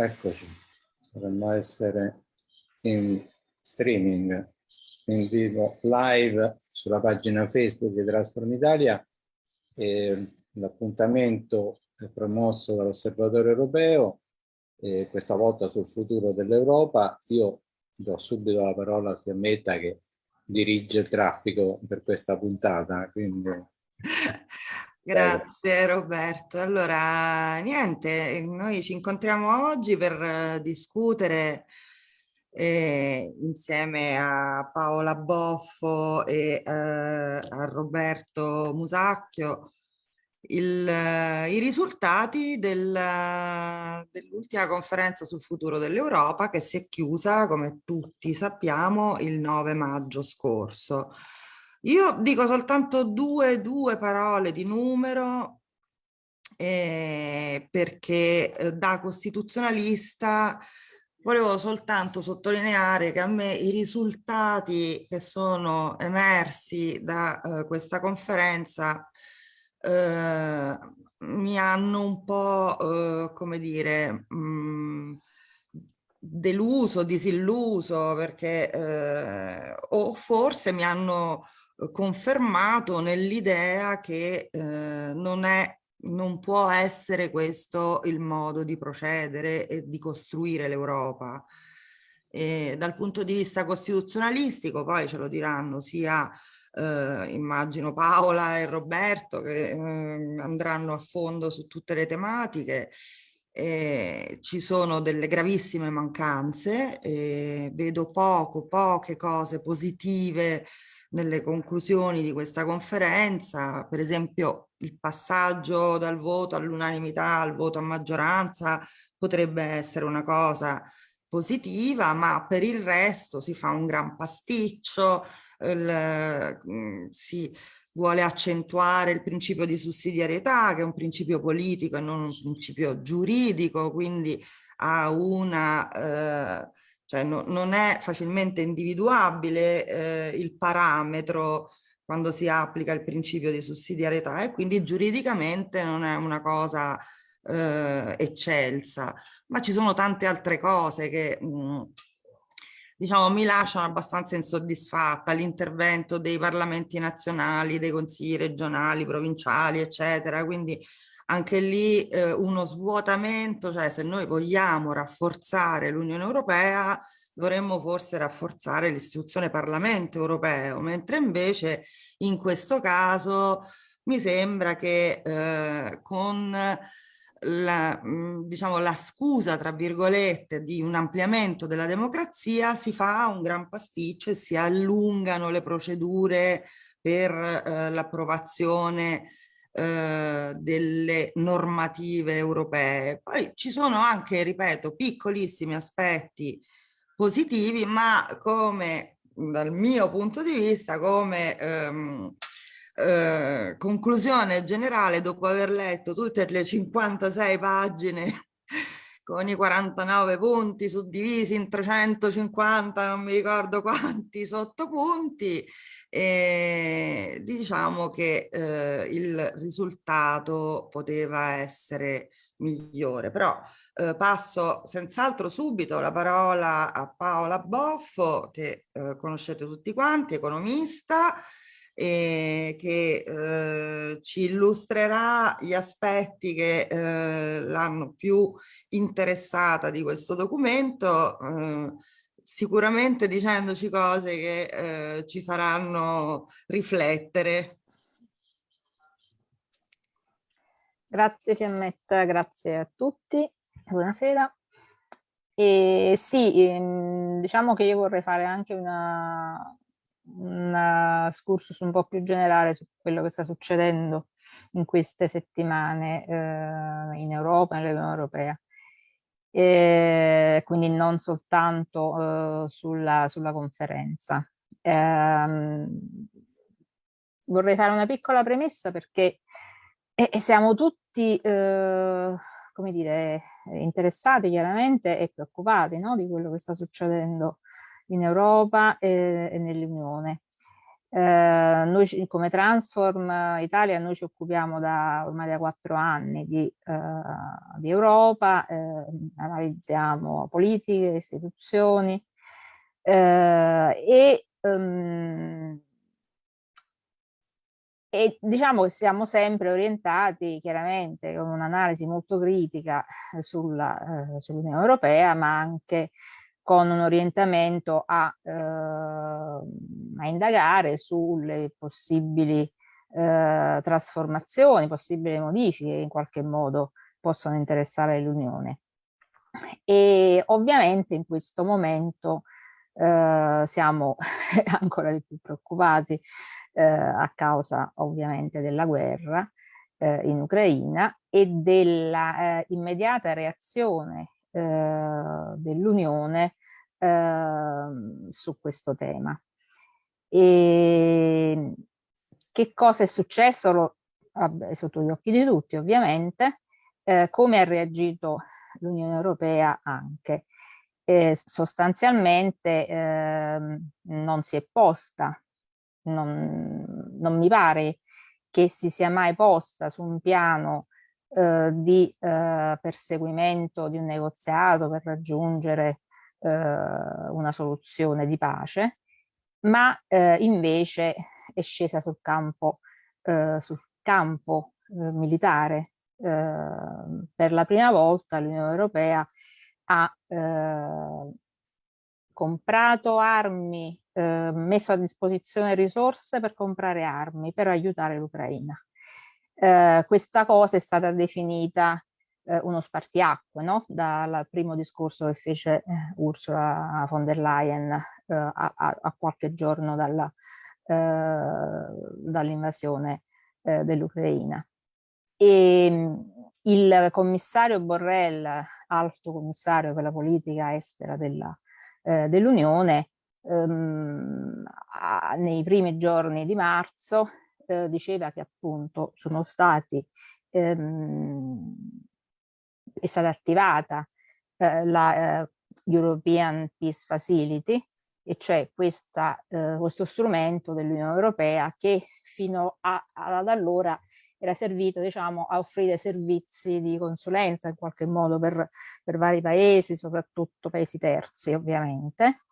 Eccoci, dovremmo essere in streaming, in vivo, live sulla pagina Facebook di Transform Italia. L'appuntamento è promosso dall'Osservatorio Europeo, questa volta sul futuro dell'Europa. Io do subito la parola a Fiammetta che dirige il traffico per questa puntata. Quindi... Grazie Roberto. Allora, niente, noi ci incontriamo oggi per eh, discutere eh, insieme a Paola Boffo e eh, a Roberto Musacchio il, eh, i risultati del, dell'ultima conferenza sul futuro dell'Europa che si è chiusa, come tutti sappiamo, il 9 maggio scorso. Io dico soltanto due, due parole di numero eh, perché eh, da costituzionalista volevo soltanto sottolineare che a me i risultati che sono emersi da eh, questa conferenza eh, mi hanno un po', eh, come dire, mh, mm, deluso, disilluso, perché eh, o forse mi hanno confermato nell'idea che eh, non è non può essere questo il modo di procedere e di costruire l'Europa. Dal punto di vista costituzionalistico, poi ce lo diranno sia eh, immagino Paola e Roberto che eh, andranno a fondo su tutte le tematiche, eh, ci sono delle gravissime mancanze, vedo poco, poche cose positive nelle conclusioni di questa conferenza, per esempio il passaggio dal voto all'unanimità al voto a maggioranza potrebbe essere una cosa positiva, ma per il resto si fa un gran pasticcio, il, mm, si vuole accentuare il principio di sussidiarietà, che è un principio politico e non un principio giuridico, quindi ha una... Eh, cioè no, non è facilmente individuabile eh, il parametro quando si applica il principio di sussidiarietà e quindi giuridicamente non è una cosa eh, eccelsa, ma ci sono tante altre cose che mh, mm, diciamo mi lasciano abbastanza insoddisfatta, l'intervento dei parlamenti nazionali, dei consigli regionali, provinciali, eccetera, quindi anche lì eh, uno svuotamento, cioè se noi vogliamo rafforzare l'Unione Europea dovremmo forse rafforzare l'istituzione Parlamento Europeo, mentre invece in questo caso mi sembra che eh, con la, diciamo, la scusa, tra virgolette, di un ampliamento della democrazia si fa un gran pasticcio e si allungano le procedure per eh, l'approvazione eh, delle normative europee. Poi ci sono anche, ripeto, piccolissimi aspetti positivi, ma come dal mio punto di vista, come ehm, eh, conclusione generale dopo aver letto tutte le 56 pagine con i 49 punti suddivisi in 350, non mi ricordo quanti sottopunti, e diciamo che eh, il risultato poteva essere migliore. Però eh, passo senz'altro subito la parola a Paola Boffo, che eh, conoscete tutti quanti, economista, eh, che eh, ci illustrerà gli aspetti che eh, l'hanno più interessata di questo documento, eh, sicuramente dicendoci cose che eh, ci faranno riflettere. Grazie Fiammetta, grazie a tutti, buonasera. E sì, ehm, diciamo che io vorrei fare anche una, un excursus un po' più generale su quello che sta succedendo in queste settimane eh, in Europa, nell'Unione Europea. E quindi non soltanto eh, sulla, sulla, conferenza. Eh, vorrei fare una piccola premessa perché e, siamo tutti, eh, come dire, interessati chiaramente e preoccupati no, di quello che sta succedendo in Europa e, e nell'Unione. Eh, noi come Transform Italia noi ci occupiamo da ormai da quattro anni di, eh, di Europa, eh, analizziamo politiche, istituzioni eh, e, um, e diciamo che siamo sempre orientati chiaramente con un'analisi molto critica eh, sull'Unione sull Europea ma anche con un orientamento a, eh, a indagare sulle possibili eh, trasformazioni, possibili modifiche che in qualche modo possono interessare l'Unione. E ovviamente in questo momento eh, siamo ancora di più preoccupati eh, a causa ovviamente della guerra eh, in Ucraina e della eh, immediata reazione eh, dell'Unione eh, su questo tema. E che cosa è successo? Lo, vabbè, sotto gli occhi di tutti ovviamente, eh, come ha reagito l'Unione Europea anche. Eh, sostanzialmente ehm, non si è posta, non, non, mi pare che si sia mai posta su un piano eh, di eh, perseguimento di un negoziato per raggiungere eh, una soluzione di pace, ma eh, invece è scesa sul campo, eh, sul campo eh, militare. Eh, per la prima volta l'Unione Europea ha comprato armi, messo a disposizione risorse per comprare armi, per aiutare l'Ucraina. Questa cosa è stata definita eh, uno spartiacque no? dal primo discorso che fece eh, Ursula von der Leyen eh, a, a, qualche giorno eh, dall'invasione eh, dell'Ucraina. E mm, il commissario Borrell, alto commissario per la politica estera eh, dell'Unione, ehm, nei primi giorni di marzo diceva che appunto sono stati ehm, è stata attivata eh, la eh, European Peace Facility, e cioè questa, eh, questo strumento dell'Unione Europea che fino a, ad allora era servito diciamo, a offrire servizi di consulenza in qualche modo per, per vari paesi, soprattutto paesi terzi ovviamente,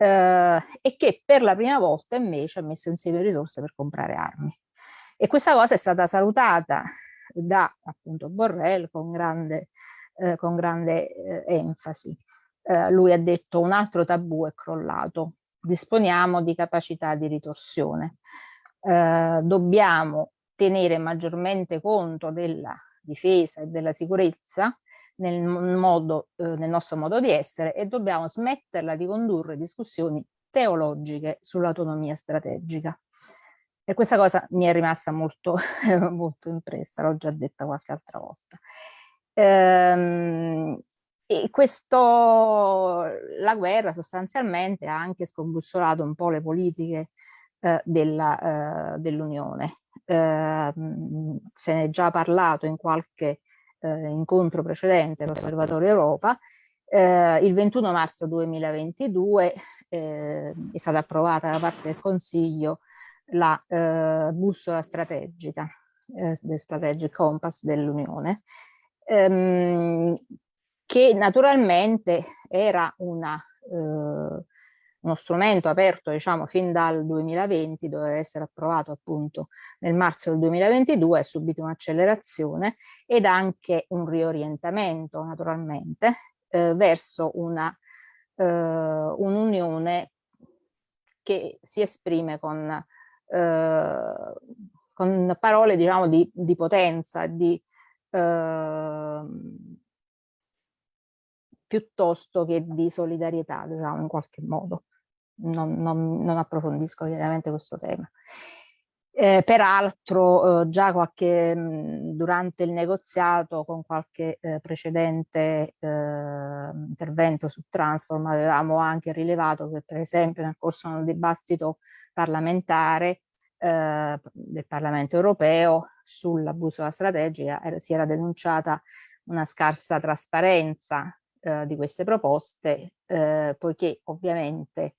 eh, e che per la prima volta invece ha messo insieme risorse per comprare armi. E questa cosa è stata salutata da appunto Borrell con grande, eh, con grande eh, enfasi. Eh, lui ha detto un altro tabù è crollato, disponiamo di capacità di ritorsione, eh, dobbiamo tenere maggiormente conto della difesa e della sicurezza nel, modo, eh, nel nostro modo di essere e dobbiamo smetterla di condurre discussioni teologiche sull'autonomia strategica. E questa cosa mi è rimasta molto, molto impressa, l'ho già detta qualche altra volta. Ehm, e questo, la guerra sostanzialmente ha anche scombussolato un po' le politiche eh, dell'Unione. Eh, dell se ne è già parlato in qualche eh, incontro precedente l'Osservatorio Europa. Eh, il 21 marzo 2022 eh, è stata approvata da parte del Consiglio la eh, bussola strategica, eh, del Strategic Compass dell'Unione, ehm, che naturalmente era una, eh, uno strumento aperto diciamo fin dal 2020, doveva essere approvato appunto nel marzo del 2022, ha subito un'accelerazione ed anche un riorientamento naturalmente eh, verso eh, un'unione che si esprime con eh, con parole diciamo di, di potenza, di, eh, piuttosto che di solidarietà, diciamo, in qualche modo. Non, non, non approfondisco ovviamente questo tema. Eh, peraltro eh, già qualche, mh, durante il negoziato con qualche eh, precedente eh, intervento su Transform avevamo anche rilevato che per esempio nel corso del dibattito parlamentare eh, del Parlamento europeo sull'abuso della strategica era, si era denunciata una scarsa trasparenza eh, di queste proposte poiché ovviamente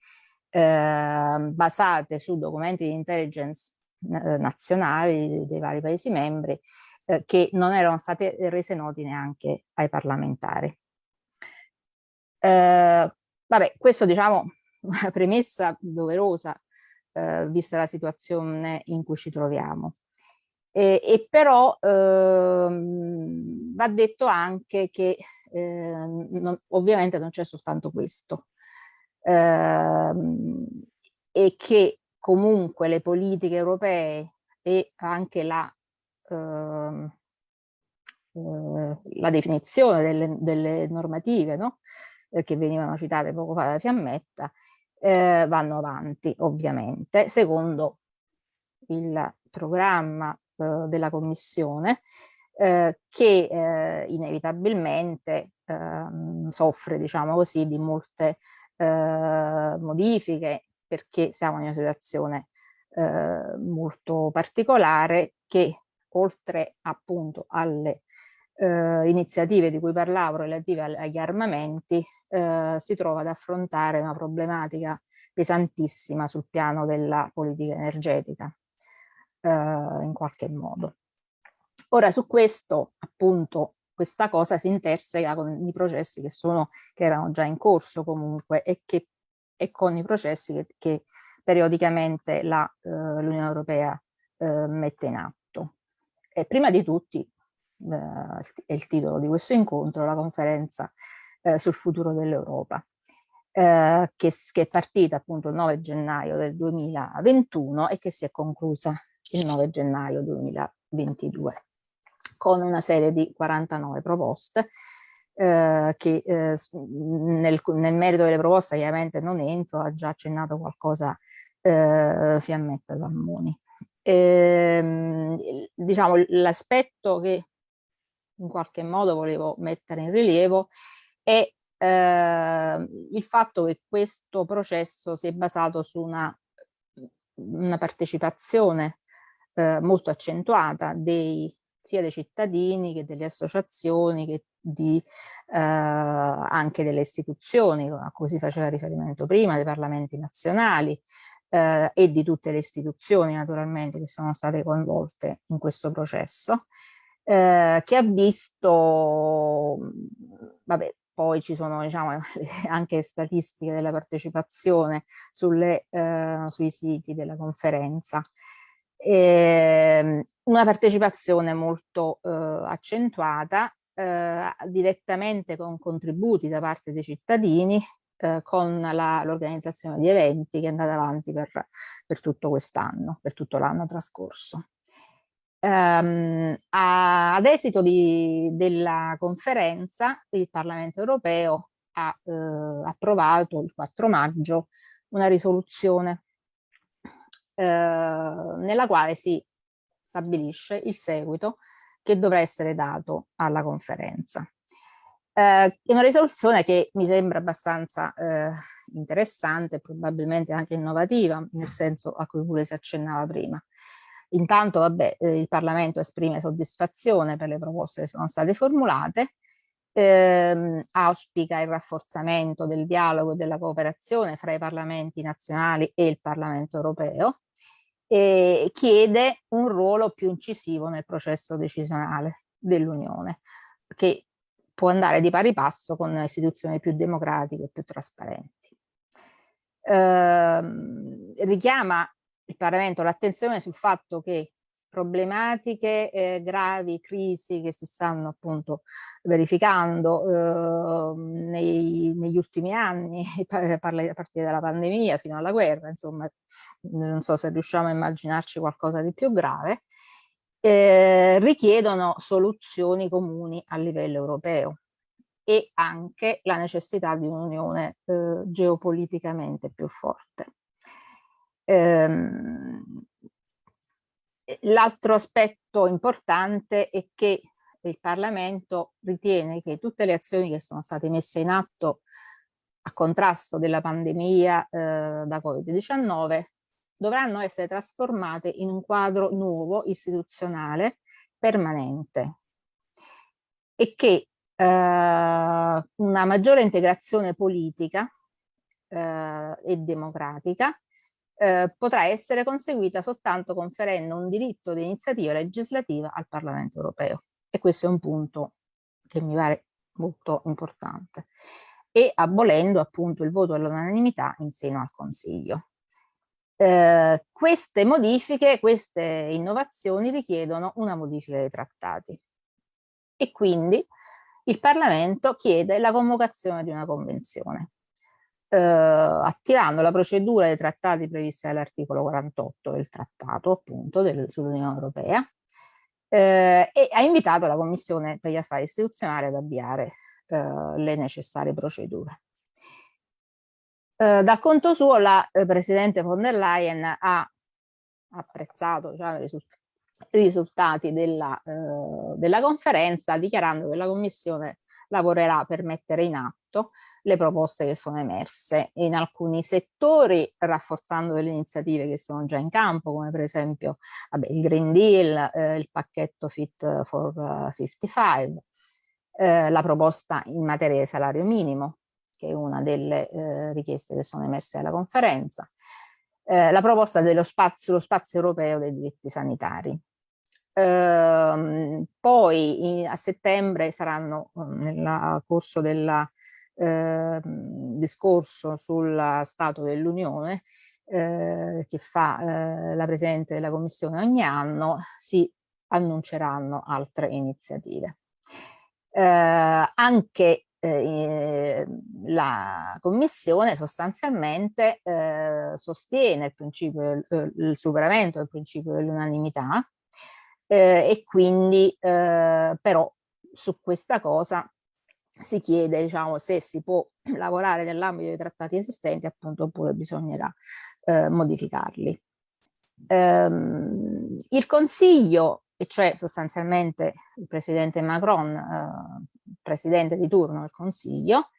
eh, basate su documenti di intelligence eh, nazionali dei vari Paesi membri eh, che non erano state rese noti neanche ai parlamentari. Eh, vabbè, questo diciamo una premessa doverosa eh, vista la situazione in cui ci troviamo. E, e però ehm, va detto anche che eh, non, ovviamente non c'è soltanto questo ehm, e che comunque le politiche europee e anche la, ehm, eh, la definizione delle, delle normative no? eh, che venivano citate poco fa da Fiammetta eh, vanno avanti ovviamente secondo il programma eh, della Commissione eh, che eh, inevitabilmente ehm, soffre diciamo così di molte eh, modifiche perché siamo in una situazione eh, molto particolare che oltre appunto alle eh, iniziative di cui parlavo relative agli armamenti eh, si trova ad affrontare una problematica pesantissima sul piano della politica energetica eh, in qualche modo. Ora su questo appunto questa cosa si interseca con i processi che, sono, che erano già in corso comunque e, che, e con i processi che, che periodicamente eh, l'Unione Europea eh, mette in atto. E prima di tutti, eh, è il titolo di questo incontro, la conferenza eh, sul futuro dell'Europa, eh, che, che, è partita appunto il 9 gennaio del 2021 e che si è conclusa il 9 gennaio 2022 con una serie di 49 proposte eh, che eh, nel, nel, merito delle proposte chiaramente non entro, ha già accennato qualcosa eh, Fiammetta Zammoni. Ehm, diciamo l'aspetto che in qualche modo volevo mettere in rilievo è eh, il fatto che questo processo si è basato su una, una partecipazione eh, molto accentuata dei sia dei cittadini che delle associazioni che di, eh, anche delle istituzioni a cui si faceva riferimento prima, dei parlamenti nazionali eh, e di tutte le istituzioni naturalmente che sono state coinvolte in questo processo, eh, che ha visto, vabbè, poi ci sono diciamo, anche statistiche della partecipazione sulle, eh, sui siti della conferenza, eh, una partecipazione molto eh, accentuata eh, direttamente con contributi da parte dei cittadini eh, con l'organizzazione di eventi che è andata avanti per, per tutto quest'anno, per tutto l'anno trascorso. Um, a, ad esito di, della conferenza il Parlamento europeo ha eh, approvato il 4 maggio una risoluzione eh, nella quale si stabilisce il seguito che dovrà essere dato alla conferenza. Eh, è una risoluzione che mi sembra abbastanza eh, interessante, probabilmente anche innovativa, nel senso a cui pure si accennava prima. Intanto, vabbè, eh, il Parlamento esprime soddisfazione per le proposte che sono state formulate, ehm, auspica il rafforzamento del dialogo e della cooperazione fra i parlamenti nazionali e il Parlamento europeo e chiede un ruolo più incisivo nel processo decisionale dell'Unione, che può andare di pari passo con istituzioni più democratiche e più trasparenti. Ehm, richiama il Parlamento l'attenzione sul fatto che problematiche eh, gravi, crisi che si stanno appunto verificando eh, nei, negli ultimi anni, a partire dalla pandemia fino alla guerra, insomma non so se riusciamo a immaginarci qualcosa di più grave, eh, richiedono soluzioni comuni a livello europeo e anche la necessità di un'unione eh, geopoliticamente più forte. L'altro aspetto importante è che il Parlamento ritiene che tutte le azioni che sono state messe in atto a contrasto della pandemia eh, da Covid-19 dovranno essere trasformate in un quadro nuovo, istituzionale, permanente. E che eh, una maggiore integrazione politica eh, e democratica eh, potrà essere conseguita soltanto conferendo un diritto di iniziativa legislativa al Parlamento europeo. E questo è un punto che mi pare molto importante. E abolendo appunto il voto all'unanimità in seno al Consiglio. Eh, queste modifiche, queste innovazioni richiedono una modifica dei trattati e quindi il Parlamento chiede la convocazione di una convenzione eh, attivando la procedura dei trattati previsti dall'articolo 48 del trattato appunto sull'Unione Europea eh, e ha invitato la Commissione per gli affari istituzionali ad avviare eh, le necessarie procedure. Eh, dal conto suo la eh, Presidente von der Leyen ha apprezzato diciamo, i risultati della, eh, della conferenza dichiarando che la Commissione lavorerà per mettere in atto le proposte che sono emerse. In alcuni settori, rafforzando le iniziative che sono già in campo, come per esempio vabbè, il Green Deal, eh, il pacchetto Fit for 55, eh, la proposta in materia di salario minimo, che è una delle eh, richieste che sono emerse alla conferenza, eh, la proposta dello spazio, spazio europeo dei diritti sanitari, Ehm, poi in, a settembre saranno mm, nel corso del eh, discorso sul Stato dell'Unione eh, che fa eh, la Presidente della Commissione ogni anno, si annunceranno altre iniziative. Eh, anche eh, la Commissione sostanzialmente eh, sostiene il, principio, il superamento del principio dell'unanimità e quindi però su questa cosa si chiede diciamo, se si può lavorare nell'ambito dei trattati esistenti appunto oppure bisognerà eh, modificarli. Ehm, il Consiglio, e cioè sostanzialmente il Presidente Macron, eh, Presidente di turno del Consiglio,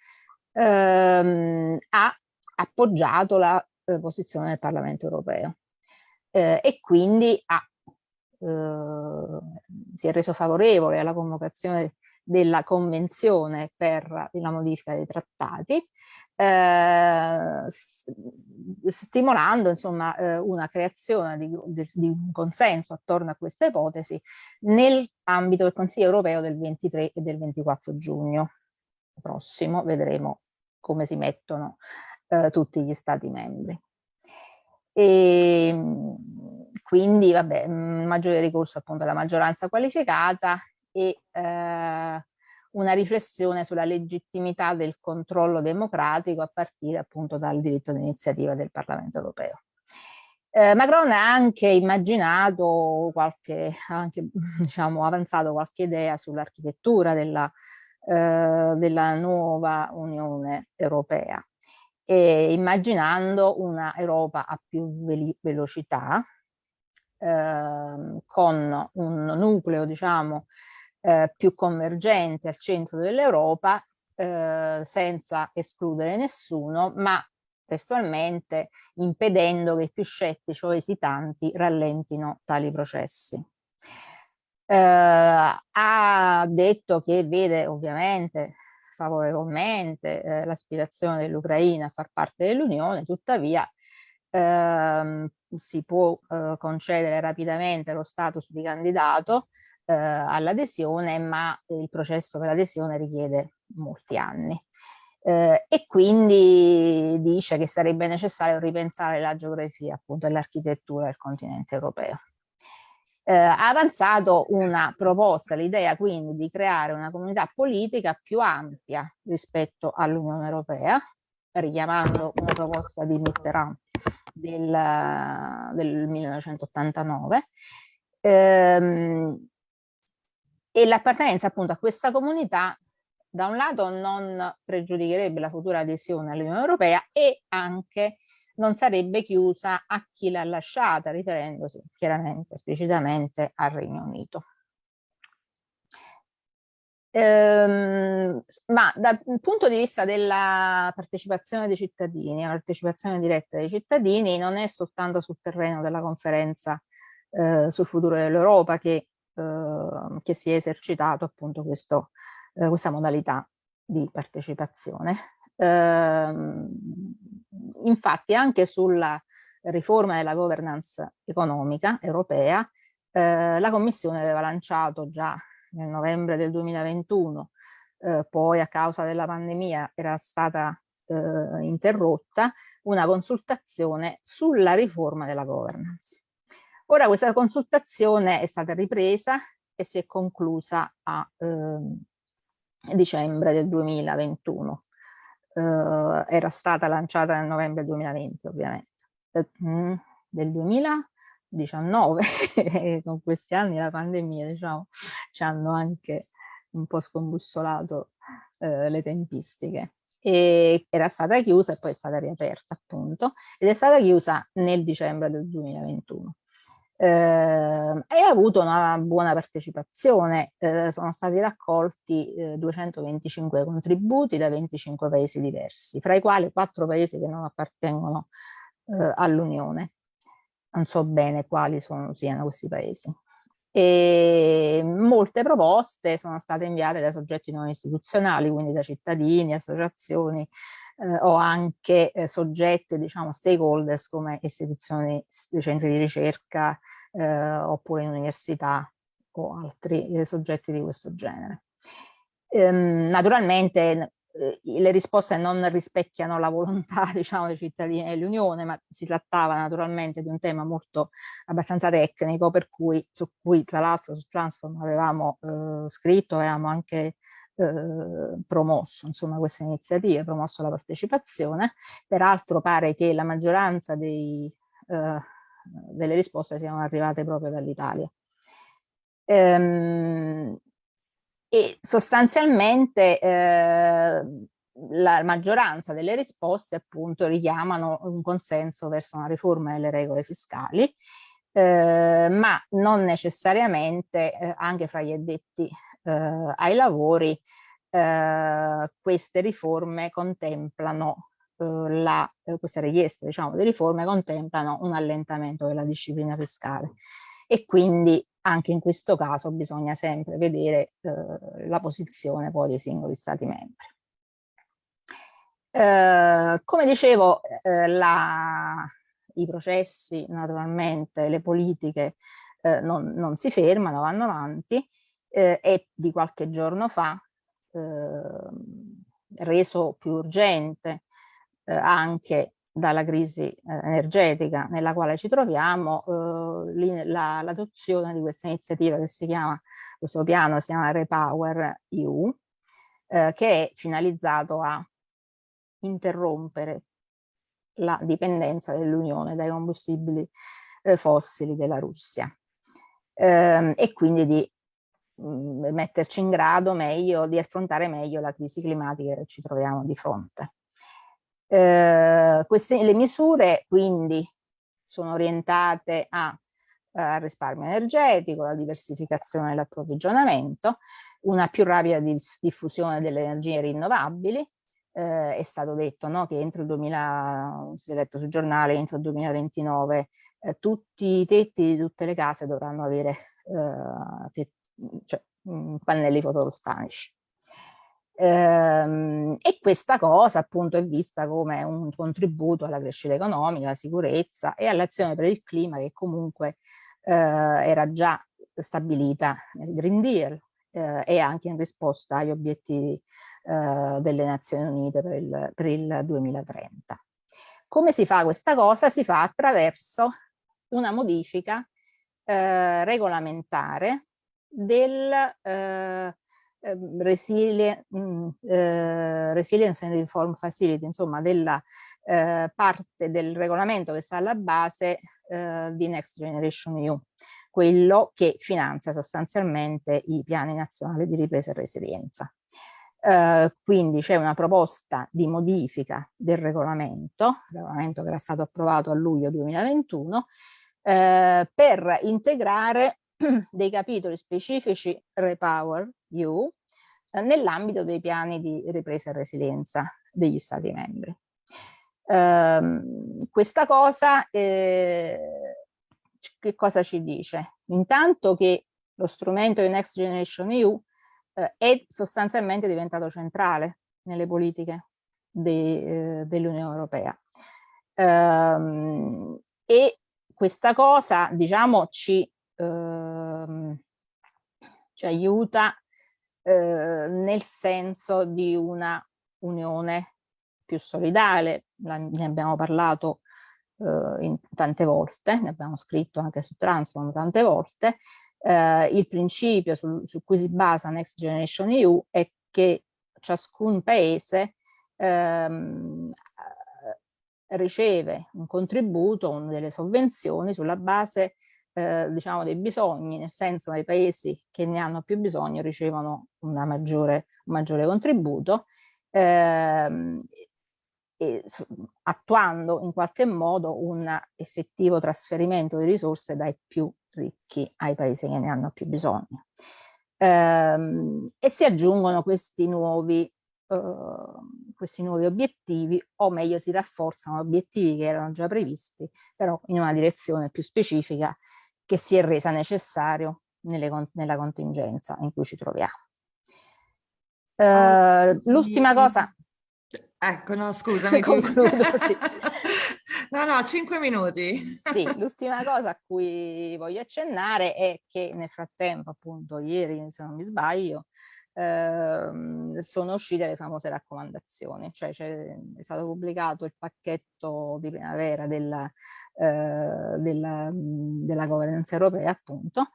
ehm, ha appoggiato la eh, posizione del Parlamento europeo eh, e quindi ha eh, si è reso favorevole alla convocazione della convenzione per la modifica dei trattati, eh, stimolando insomma eh, una creazione di, di, di, un consenso attorno a questa ipotesi nell'ambito del Consiglio europeo del 23 e del 24 giugno prossimo, vedremo come si mettono eh, tutti gli stati membri. E, ehm, quindi vabbè, maggiore ricorso appunto alla maggioranza qualificata e eh, una riflessione sulla legittimità del controllo democratico a partire appunto dal diritto d'iniziativa del Parlamento europeo. Eh, Macron ha anche immaginato qualche, anche diciamo avanzato qualche idea sull'architettura della, eh, della nuova Unione Europea, e immaginando una Europa a più velocità, Ehm, con un nucleo diciamo eh, più convergente al centro dell'Europa eh, senza escludere nessuno ma testualmente impedendo che i più scettici o esitanti rallentino tali processi. Eh, ha detto che vede ovviamente favorevolmente eh, l'aspirazione dell'Ucraina a far parte dell'Unione, tuttavia ehm, si può eh, concedere rapidamente lo status di candidato eh, all'adesione, ma il processo per l'adesione richiede molti anni. Eh, e quindi dice che sarebbe necessario ripensare la geografia appunto e l'architettura del continente europeo. Eh, ha avanzato una proposta, l'idea quindi di creare una comunità politica più ampia rispetto all'Unione Europea, richiamando una proposta di Mitterrand del, del 1989 ehm, e l'appartenenza appunto a questa comunità da un lato non pregiudicherebbe la futura adesione all'Unione Europea e anche non sarebbe chiusa a chi l'ha lasciata, riferendosi chiaramente, esplicitamente al Regno Unito. Ehm, ma dal punto di vista della partecipazione dei cittadini, la partecipazione diretta dei cittadini non è soltanto sul terreno della conferenza eh, sul futuro dell'Europa che, eh, che, si è esercitato appunto questo, eh, questa modalità di partecipazione. Ehm, infatti anche sulla riforma della governance economica europea eh, la Commissione aveva lanciato già nel novembre del 2021, eh, poi a causa della pandemia era stata eh, interrotta, una consultazione sulla riforma della governance. Ora questa consultazione è stata ripresa e si è conclusa a ehm, dicembre del 2021. Eh, era stata lanciata nel novembre 2020 ovviamente. Mm, del 2019 con questi anni la pandemia diciamo ci hanno anche un po' scombussolato eh, le tempistiche e era stata chiusa e poi è stata riaperta appunto ed è stata chiusa nel dicembre del 2021 eh, e ha avuto una buona partecipazione, eh, sono stati raccolti eh, 225 contributi da 25 paesi diversi, fra i quali 4 paesi che non appartengono eh, all'Unione. Non so bene quali sono, siano questi paesi. E molte proposte sono state inviate da soggetti non istituzionali, quindi da cittadini, associazioni eh, o anche eh, soggetti, diciamo, stakeholders come istituzioni, centri di ricerca eh, oppure università o altri eh, soggetti di questo genere. Ehm, naturalmente le risposte non rispecchiano la volontà diciamo, dei cittadini dell'Unione, ma si trattava naturalmente di un tema molto abbastanza tecnico, per cui su cui tra l'altro su Transform avevamo eh, scritto, avevamo anche eh, promosso insomma queste iniziative, promosso la partecipazione. Peraltro pare che la maggioranza dei, eh, delle risposte siano arrivate proprio dall'Italia. Ehm, e sostanzialmente eh, la maggioranza delle risposte appunto richiamano un consenso verso una riforma delle regole fiscali, eh, ma non necessariamente eh, anche fra gli addetti eh, ai lavori eh, queste riforme contemplano eh, la, queste richieste diciamo di riforme contemplano un allentamento della disciplina fiscale. E quindi anche in questo caso bisogna sempre vedere eh, la posizione poi dei singoli stati membri. Eh, come dicevo, eh, la, i processi naturalmente, le politiche eh, non, non, si fermano, vanno avanti eh, e di qualche giorno fa, ehm, reso più urgente eh, anche dalla crisi eh, energetica nella quale ci troviamo, eh, l'adozione la, di questa iniziativa che si chiama, questo piano si chiama Repower EU, eh, che è finalizzato a interrompere la dipendenza dell'Unione dai combustibili eh, fossili della Russia ehm, e quindi di mh, mm, metterci in grado meglio, di affrontare meglio la crisi climatica che ci troviamo di fronte. Eh, queste, le misure quindi sono orientate a, a risparmio energetico, la diversificazione dell'approvvigionamento, una più rapida diffusione delle energie rinnovabili, eh, è stato detto no, che entro il 2000, si è letto sul giornale, entro il 2029 eh, tutti i tetti di tutte le case dovranno avere eh, cioè, pannelli fotovoltaici. Ehm, e questa cosa appunto è vista come un contributo alla crescita economica, alla sicurezza e all'azione per il clima che comunque eh, era già stabilita nel Green Deal eh, e anche in risposta agli obiettivi eh, delle Nazioni Unite per il, per il 2030. Come si fa questa cosa? Si fa attraverso una modifica eh, regolamentare del eh, Ehm, resilient, mm, eh, Resilience and Reform Facility, insomma della eh, parte del regolamento che sta alla base eh, di Next Generation EU, quello che finanzia sostanzialmente i piani nazionali di ripresa e resilienza. Uh, quindi c'è una proposta di modifica del regolamento, regolamento che era stato approvato a luglio 2021, uh, per integrare dei capitoli specifici Repower EU eh, nell'ambito dei piani di ripresa e resilienza degli Stati membri. Um, questa cosa eh, che cosa ci dice? Intanto che lo strumento di Next Generation EU eh, è sostanzialmente diventato centrale nelle politiche de, eh, dell'Unione Europea. Ehm, e questa cosa, diciamo, ci, ehm, ci aiuta eh, nel senso di una unione più solidale, La, ne abbiamo parlato eh, tante volte, ne abbiamo scritto anche su Transform tante volte, eh, il principio su, su, cui si basa Next Generation EU è che ciascun paese ehm, riceve un contributo, delle sovvenzioni sulla base eh, diciamo dei bisogni, nel senso che i paesi che ne hanno più bisogno ricevono maggiore, un maggiore contributo, ehm, e, attuando in qualche modo un effettivo trasferimento di risorse dai più ricchi ai paesi che ne hanno più bisogno. Ehm, e si aggiungono questi nuovi Ehm, questi nuovi obiettivi o meglio si rafforzano obiettivi che erano già previsti però in una direzione più specifica che si è resa necessario nelle, nella contingenza in cui ci troviamo. Uh, L'ultima cosa... Ecco, no, scusami. Concludo, sì. No, no, cinque minuti. Sì, l'ultima cosa a cui voglio accennare è che nel frattempo, appunto, ieri, se non mi sbaglio, Ehm, sono uscite le famose raccomandazioni, cioè è stato pubblicato il pacchetto di primavera della, eh, della, della governance europea appunto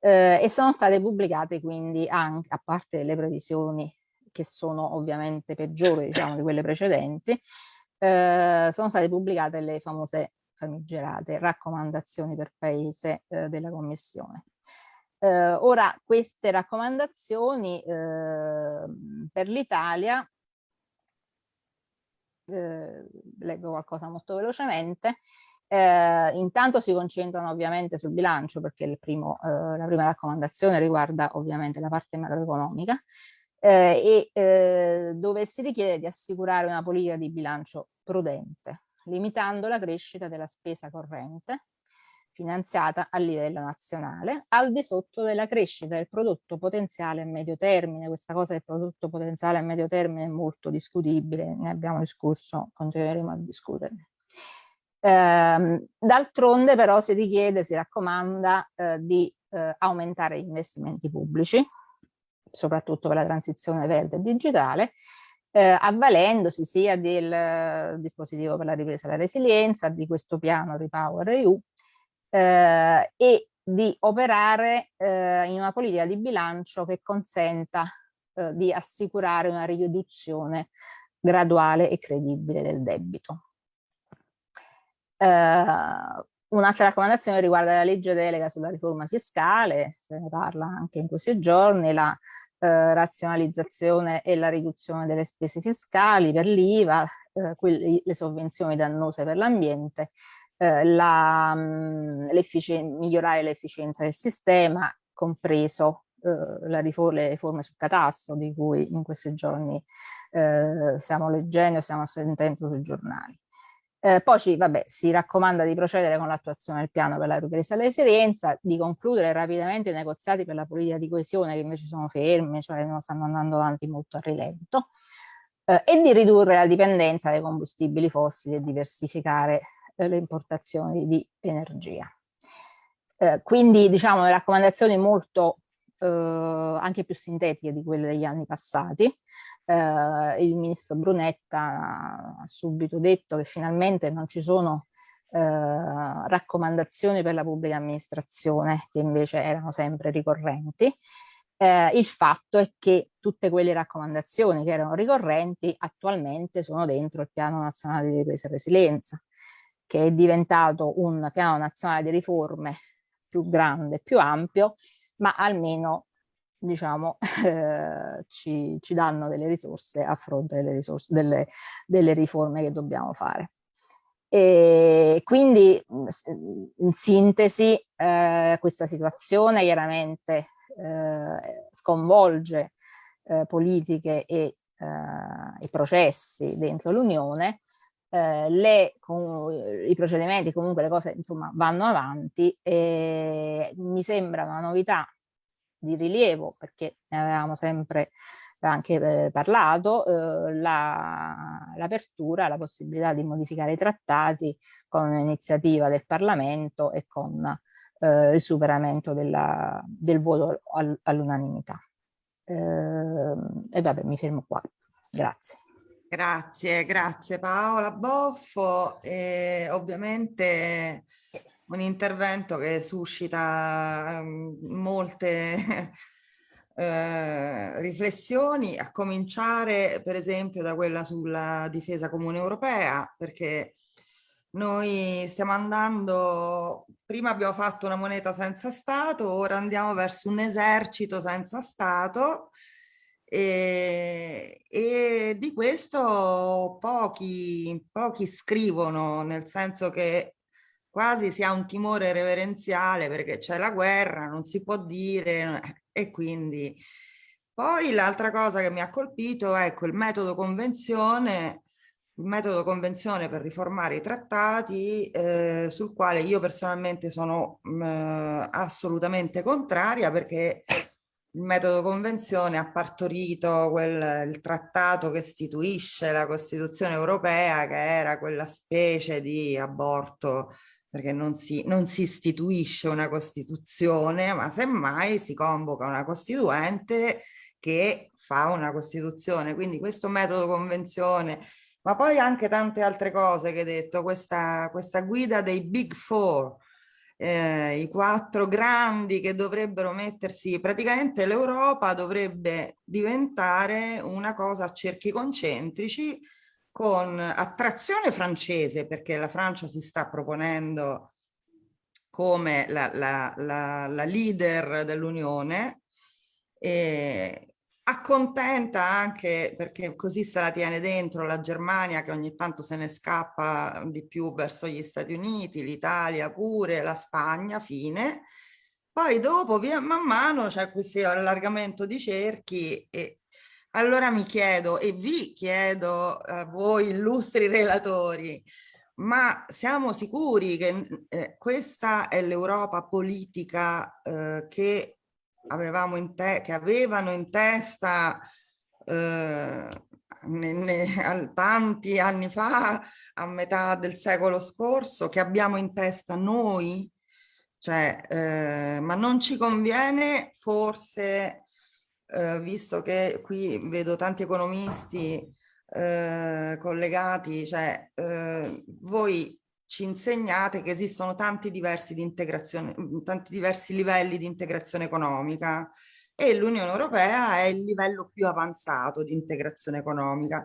eh, e sono state pubblicate quindi anche, a parte le previsioni che sono ovviamente peggiori diciamo di quelle precedenti, eh, sono state pubblicate le famose famigerate raccomandazioni per paese eh, della Commissione. Eh, ora, queste raccomandazioni eh, per l'Italia, eh, leggo qualcosa molto velocemente, eh, intanto si concentrano ovviamente sul bilancio perché primo, eh, la prima raccomandazione riguarda ovviamente la parte macroeconomica eh, e dove si richiede di assicurare una politica di bilancio prudente, limitando la crescita della spesa corrente finanziata a livello nazionale, al di sotto della crescita del prodotto potenziale a medio termine. Questa cosa del prodotto potenziale a medio termine è molto discutibile, ne abbiamo discusso, continueremo a discuterne. Eh, D'altronde però si richiede, si raccomanda eh, di eh, aumentare gli investimenti pubblici, soprattutto per la transizione verde e digitale, eh, avvalendosi sia del eh, dispositivo per la ripresa e la resilienza, di questo piano Repower EU, eh, e di operare eh, in una politica di bilancio che consenta eh, di assicurare una riduzione graduale e credibile del debito. Eh, un'altra raccomandazione riguarda la legge delega sulla riforma fiscale, se ne parla anche in questi giorni, la eh, razionalizzazione e la riduzione delle spese fiscali per l'IVA, eh, le sovvenzioni dannose per l'ambiente eh, la, migliorare l'efficienza del sistema, compreso eh, riforma, le riforme sul catasto di cui in questi giorni eh, stiamo leggendo, stiamo sentendo sui giornali. Eh, poi ci, vabbè, si raccomanda di procedere con l'attuazione del piano per la ripresa e la resilienza, di concludere rapidamente i negoziati per la politica di coesione che invece sono fermi, cioè non stanno andando avanti molto a rilento, eh, e di ridurre la dipendenza dai combustibili fossili e diversificare le importazioni di energia. Eh, quindi diciamo le raccomandazioni molto eh, anche più sintetiche di quelle degli anni passati. Eh, il ministro Brunetta ha subito detto che finalmente non ci sono eh, raccomandazioni per la pubblica amministrazione che invece erano sempre ricorrenti. Eh, il fatto è che tutte quelle raccomandazioni che erano ricorrenti attualmente sono dentro il piano nazionale di ripresa e resilienza che è diventato un piano nazionale di riforme più grande, più ampio, ma almeno diciamo, eh, ci, ci, danno delle risorse a fronte delle, risorse, delle, delle riforme che dobbiamo fare. E quindi in sintesi eh, questa situazione chiaramente eh, sconvolge eh, politiche e, eh, i processi dentro l'Unione eh, le, con, i procedimenti, comunque le cose insomma vanno avanti e mi sembra una novità di rilievo, perché ne avevamo sempre anche eh, parlato, eh, l'apertura, la, la, possibilità di modificare i trattati con un'iniziativa del Parlamento e con eh, il superamento della, del voto all, all'unanimità. Ehm, e vabbè, mi fermo qua. Grazie. Grazie, grazie Paola Boffo. E ovviamente un intervento che suscita um, molte eh, riflessioni, a cominciare per esempio da quella sulla difesa comune europea, perché noi stiamo andando, prima abbiamo fatto una moneta senza Stato, ora andiamo verso un esercito senza Stato e, e di questo pochi, pochi scrivono, nel senso che quasi si ha un timore reverenziale perché c'è la guerra, non si può dire e quindi... Poi l'altra cosa che mi ha colpito è ecco, il metodo convenzione, il metodo convenzione per riformare i trattati eh, sul quale io personalmente sono mh, assolutamente contraria perché il metodo convenzione ha partorito quel, il trattato che istituisce la Costituzione europea che era quella specie di aborto perché non si, non si istituisce una Costituzione, ma semmai si convoca una Costituente che fa una Costituzione. Quindi questo metodo convenzione, ma poi anche tante altre cose che hai detto, questa, questa guida dei Big Four, eh, i quattro grandi che dovrebbero mettersi, praticamente l'Europa dovrebbe diventare una cosa a cerchi concentrici con attrazione francese, perché la Francia si sta proponendo come la, la, la, la leader dell'Unione, accontenta anche, perché così se la tiene dentro, la Germania che ogni tanto se ne scappa di più verso gli Stati Uniti, l'Italia pure, la Spagna, fine. Poi dopo, via man mano, c'è questo allargamento di cerchi e allora mi chiedo e vi chiedo a voi illustri relatori, ma siamo sicuri che eh, questa è l'Europa politica eh, che, avevamo in te che avevano in testa eh, ne, ne, tanti anni fa, a metà del secolo scorso, che abbiamo in testa noi? Cioè, eh, ma non ci conviene forse eh, visto che qui vedo tanti economisti eh, collegati, cioè eh, voi ci insegnate che esistono tanti diversi, di integrazione, tanti diversi livelli di integrazione economica e l'Unione Europea è il livello più avanzato di integrazione economica.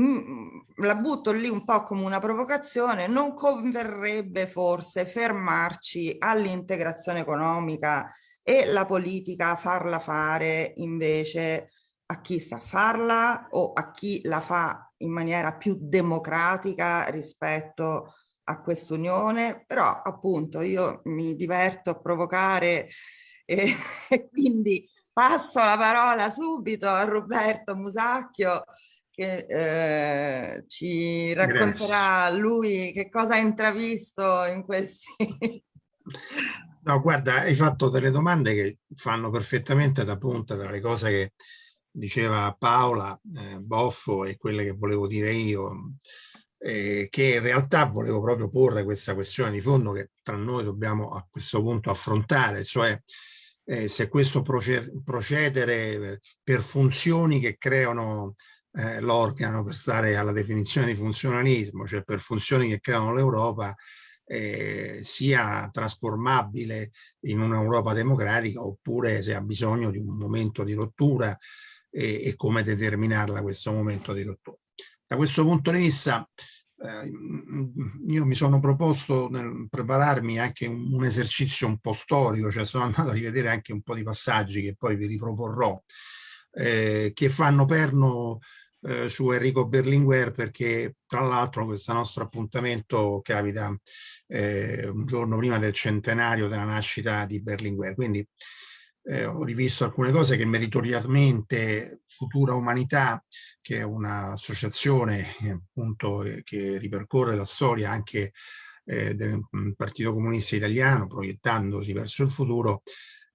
Mm, la butto lì un po' come una provocazione, non converrebbe forse fermarci all'integrazione economica e la politica farla fare invece a chi sa farla o a chi la fa in maniera più democratica rispetto a quest'unione, però appunto io mi diverto a provocare e, e quindi passo la parola subito a Roberto Musacchio che eh, ci racconterà Grazie. lui che cosa ha intravisto in questi No, guarda, hai fatto delle domande che fanno perfettamente da punta tra le cose che diceva Paola eh, Boffo e quelle che volevo dire io, eh, che in realtà volevo proprio porre questa questione di fondo che tra noi dobbiamo a questo punto affrontare, cioè eh, se questo procedere per funzioni che creano eh, l'organo, per stare alla definizione di funzionalismo, cioè per funzioni che creano l'Europa, eh, sia trasformabile in un'Europa democratica oppure se ha bisogno di un momento di rottura e, e come determinarla questo momento di rottura. Da questo punto di vista eh, io mi sono proposto nel prepararmi anche un, un, esercizio un po' storico, cioè sono andato a rivedere anche un po' di passaggi che poi vi riproporrò, eh, che fanno perno eh, su Enrico Berlinguer perché tra l'altro questo nostro appuntamento capita eh, un giorno prima del centenario della nascita di Berlinguer. Quindi eh, ho rivisto alcune cose che meritoriamente Futura Umanità, che è un'associazione eh, appunto eh, che ripercorre la storia anche eh, del mm, Partito Comunista Italiano, proiettandosi verso il futuro,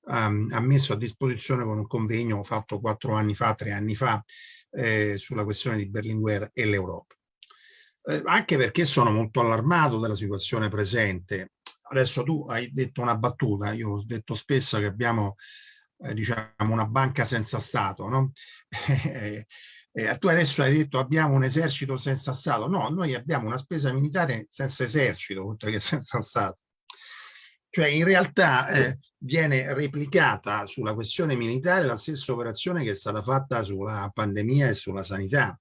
um, ha messo a disposizione con un convegno fatto quattro anni fa, tre anni fa, sulla questione di Berlinguer e l'Europa. Anche perché sono molto allarmato della situazione presente. Adesso tu hai detto una battuta, io ho detto spesso che abbiamo eh, diciamo una banca senza Stato, no? eh, tu adesso hai detto abbiamo un esercito senza Stato, no, noi abbiamo una spesa militare senza esercito, oltre che senza Stato. Cioè in realtà eh, viene replicata sulla questione militare la stessa operazione che è stata fatta sulla pandemia e sulla sanità.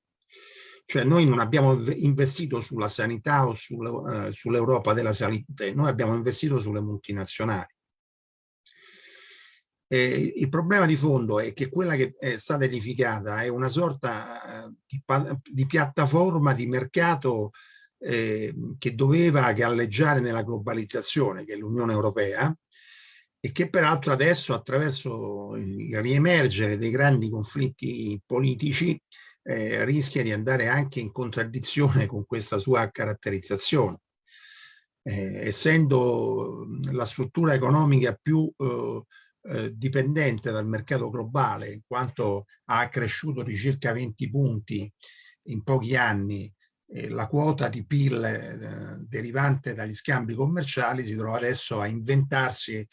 Cioè noi non abbiamo investito sulla sanità o eh, sull'Europa della salute, noi abbiamo investito sulle multinazionali. Eh, il problema di fondo è che quella che è stata edificata è una sorta eh, di, di piattaforma di mercato eh, che doveva galleggiare nella globalizzazione, che è l'Unione Europea, e che peraltro adesso attraverso il riemergere dei grandi conflitti politici eh, rischia di andare anche in contraddizione con questa sua caratterizzazione. Eh, essendo la struttura economica più eh, eh, dipendente dal mercato globale, in quanto ha cresciuto di circa 20 punti in pochi anni eh, la quota di PIL eh, derivante dagli scambi commerciali, si trova adesso a inventarsi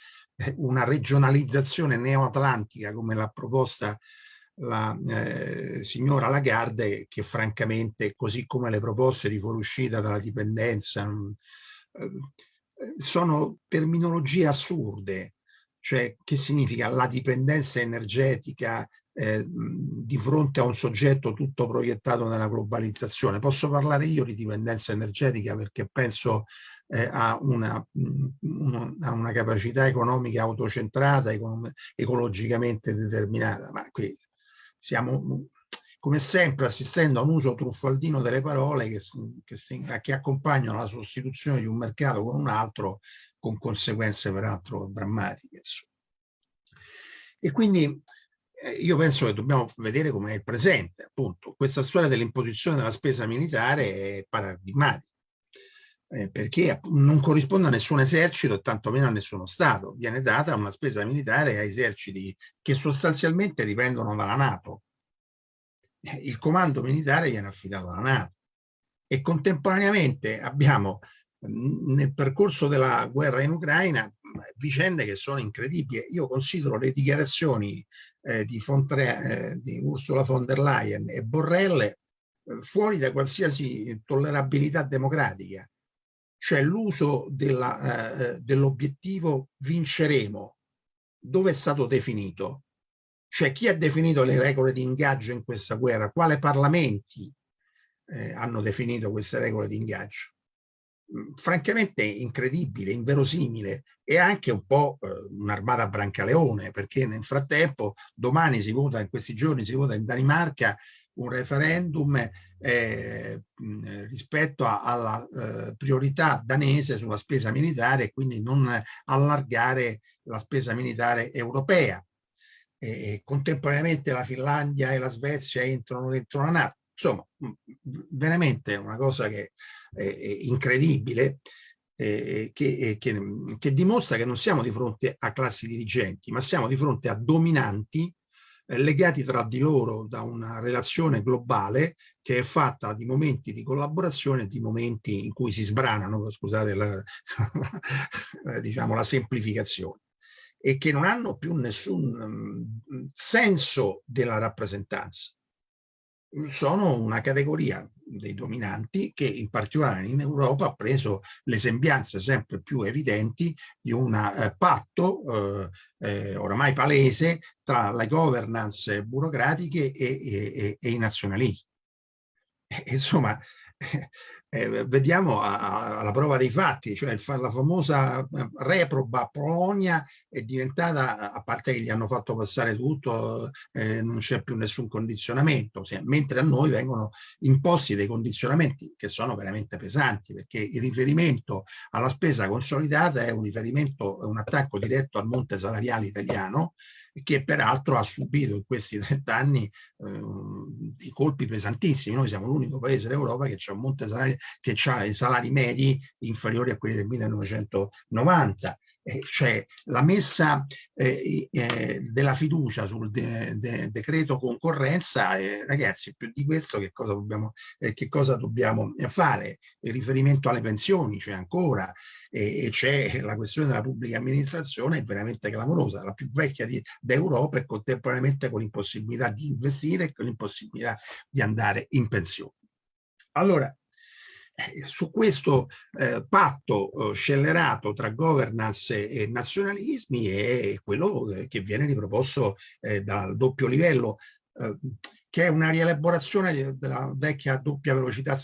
una regionalizzazione neoatlantica come l'ha proposta la eh, signora Lagarde che francamente così come le proposte di fuoriuscita dalla dipendenza eh, sono terminologie assurde cioè che significa la dipendenza energetica eh, di fronte a un soggetto tutto proiettato nella globalizzazione. Posso parlare io di dipendenza energetica perché penso eh, a, una, una, a, una, capacità economica autocentrata, ecologicamente determinata, ma qui siamo come sempre assistendo a un uso truffaldino delle parole che, che, che accompagnano la sostituzione di un mercato con un altro con conseguenze peraltro drammatiche. E quindi eh, io penso che dobbiamo vedere com'è il presente, appunto. Questa storia dell'imposizione della spesa militare è paradigmatica, eh, perché non corrisponde a nessun esercito tantomeno a nessuno Stato. Viene data una spesa militare a eserciti che sostanzialmente dipendono dalla Nato. Eh, il comando militare viene affidato alla Nato e contemporaneamente abbiamo nel percorso della guerra in Ucraina vicende che sono incredibili. Io considero le dichiarazioni eh, di, eh, di, Ursula von der Leyen e Borrell eh, fuori da qualsiasi tollerabilità democratica. Cioè l'uso eh, dell'obiettivo vinceremo, dove è stato definito? Cioè chi ha definito le regole di ingaggio in questa guerra? Quale parlamenti eh, hanno definito queste regole di ingaggio? francamente incredibile, inverosimile e anche un po' eh, un'armata brancaleone perché nel frattempo domani si vota, in questi giorni si vota in Danimarca un referendum eh, rispetto a, alla eh, priorità danese sulla spesa militare e quindi non allargare la spesa militare europea. E contemporaneamente la Finlandia e la Svezia entrano dentro la Nato. Insomma, veramente una cosa che eh, incredibile eh, che, che, che, dimostra che non siamo di fronte a classi dirigenti, ma siamo di fronte a dominanti legati tra di loro da una relazione globale che è fatta di momenti di collaborazione e di momenti in cui si sbranano, scusate la, diciamo, la semplificazione, e che non hanno più nessun um, senso della rappresentanza sono una categoria dei dominanti che in particolare in Europa ha preso le sembianze sempre più evidenti di un eh, patto eh, eh, oramai palese tra le governance burocratiche e, e, e i nazionalismi. insomma, eh, vediamo alla prova dei fatti, cioè la famosa eh, reproba Polonia è diventata, a parte che gli hanno fatto passare tutto, eh, non c'è più nessun condizionamento, cioè, mentre a noi vengono imposti dei condizionamenti che sono veramente pesanti, perché il riferimento alla spesa consolidata è un riferimento, è un attacco diretto al monte salariale italiano, che peraltro ha subito in questi 30 anni eh, dei colpi pesantissimi. Noi siamo l'unico paese d'Europa che ha un monte salari, che ha i salari medi inferiori a quelli del 1990 eh, cioè la messa eh, eh, della fiducia sul de de decreto concorrenza, eh, ragazzi, più di questo che cosa dobbiamo, eh, che cosa dobbiamo fare? Il riferimento alle pensioni c'è ancora, e c'è la questione della pubblica amministrazione è veramente clamorosa, la più vecchia d'Europa e contemporaneamente con l'impossibilità di investire e con l'impossibilità di andare in pensione. Allora, eh, su questo eh, patto eh, scellerato tra governance e nazionalismi è quello eh, che viene riproposto eh, dal doppio livello, eh, che è una rielaborazione della vecchia doppia velocità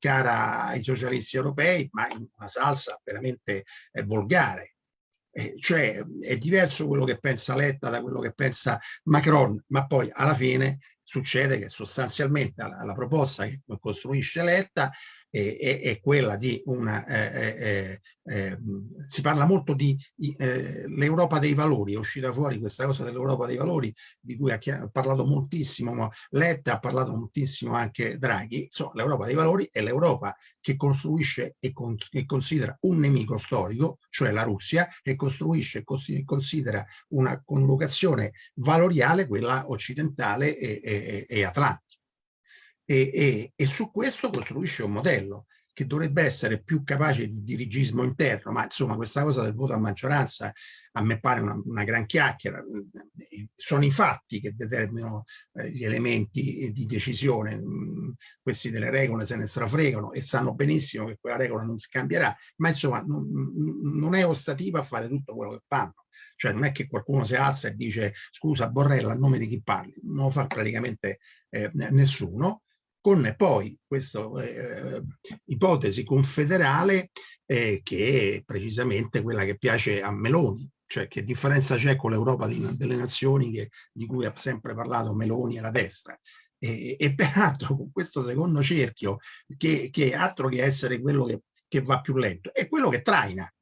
cara ai socialisti europei, ma in una salsa veramente volgare. cioè è diverso quello che pensa Letta da quello che pensa Macron, ma poi alla fine succede che sostanzialmente la, la proposta che costruisce Letta è, è quella di una... Eh, eh, eh, si parla molto di eh, l'Europa dei valori, è uscita fuori questa cosa dell'Europa dei valori di cui ha, parlato moltissimo Letta, ha parlato moltissimo anche Draghi, l'Europa dei valori è l'Europa che costruisce e, con, e, considera un nemico storico, cioè la Russia, e costruisce e considera una collocazione valoriale, quella occidentale e, e, e atlantica e, e, e su questo costruisce un modello che dovrebbe essere più capace di dirigismo interno, ma insomma questa cosa del voto a maggioranza a me pare una, una gran chiacchiera, sono i fatti che determinano eh, gli elementi di decisione, questi delle regole se ne strafregano e sanno benissimo che quella regola non si cambierà, ma insomma non, non è ostativa a fare tutto quello che fanno, cioè non è che qualcuno si alza e dice scusa Borrella a nome di chi parli, non lo fa praticamente eh, nessuno, con poi questa eh, ipotesi confederale eh, che è precisamente quella che piace a Meloni, cioè che differenza c'è con l'Europa delle nazioni che, di cui ha sempre parlato Meloni e la destra. E, e peraltro con questo secondo cerchio, che, che altro che essere quello che, che va più lento, è quello che traina.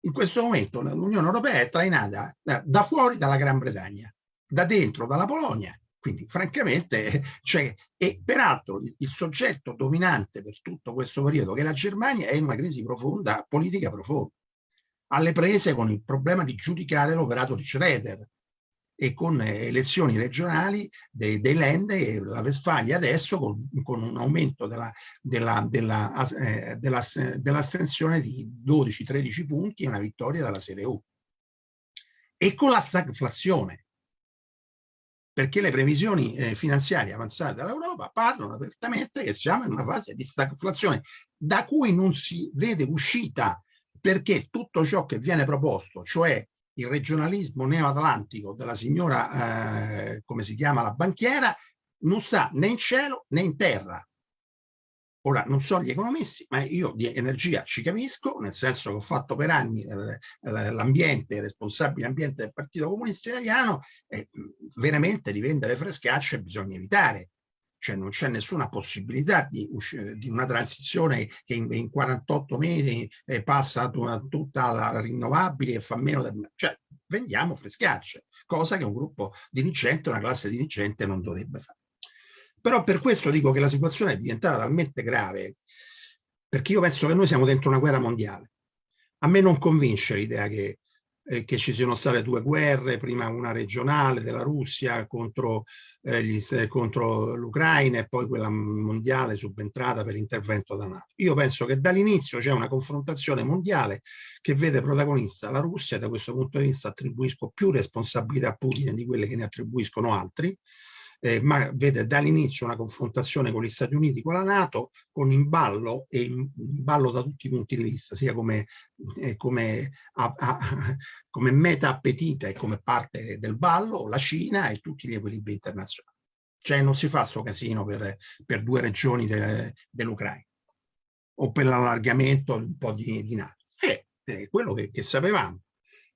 In questo momento l'Unione Europea è trainata da, da fuori dalla Gran Bretagna, da dentro dalla Polonia quindi francamente, cioè, e peraltro il, il, soggetto dominante per tutto questo periodo, che la Germania, è in una crisi profonda, politica profonda, alle prese con il problema di giudicare l'operato di Schroeder e con elezioni regionali dei, dei Land e la Westfalia adesso con, con un aumento dell'astensione della, della, eh, della, di 12-13 punti e una vittoria della CDU. E con la stagflazione perché le previsioni eh, finanziarie avanzate dall'Europa parlano apertamente che siamo in una fase di stagflazione da cui non si vede uscita perché tutto ciò che viene proposto, cioè il regionalismo neoatlantico della signora, eh, come si chiama, la banchiera, non sta né in cielo né in terra. Ora, non so gli economisti, ma io di energia ci capisco, nel senso che ho fatto per anni eh, eh, l'ambiente, responsabile ambiente del Partito Comunista Italiano, e veramente di vendere frescacce bisogna evitare. Cioè non c'è nessuna possibilità di, di, una transizione che in, in 48 mesi eh, passa tutta la rinnovabile e fa meno del... Cioè vendiamo frescacce, cosa che un gruppo dirigente, una classe dirigente non dovrebbe fare. Però per questo dico che la situazione è diventata talmente grave, perché io penso che noi siamo dentro una guerra mondiale. A me non convince l'idea che, eh, che, ci siano state due guerre, prima una regionale della Russia contro, eh, contro l'Ucraina e poi quella mondiale subentrata per l'intervento da NATO. Io penso che dall'inizio c'è una confrontazione mondiale che vede protagonista la Russia, da questo punto di vista attribuisco più responsabilità a Putin di quelle che ne attribuiscono altri, eh, ma vede dall'inizio una confrontazione con gli Stati Uniti, con la Nato, con in ballo e in ballo da tutti i punti di vista, sia come, eh, come, a, a, come meta appetita e come parte del ballo, la Cina e tutti gli equilibri internazionali. Cioè non si fa sto casino per, per due regioni de, dell'Ucraina o per l'allargamento un po' di, di Nato. È, è quello che, che sapevamo.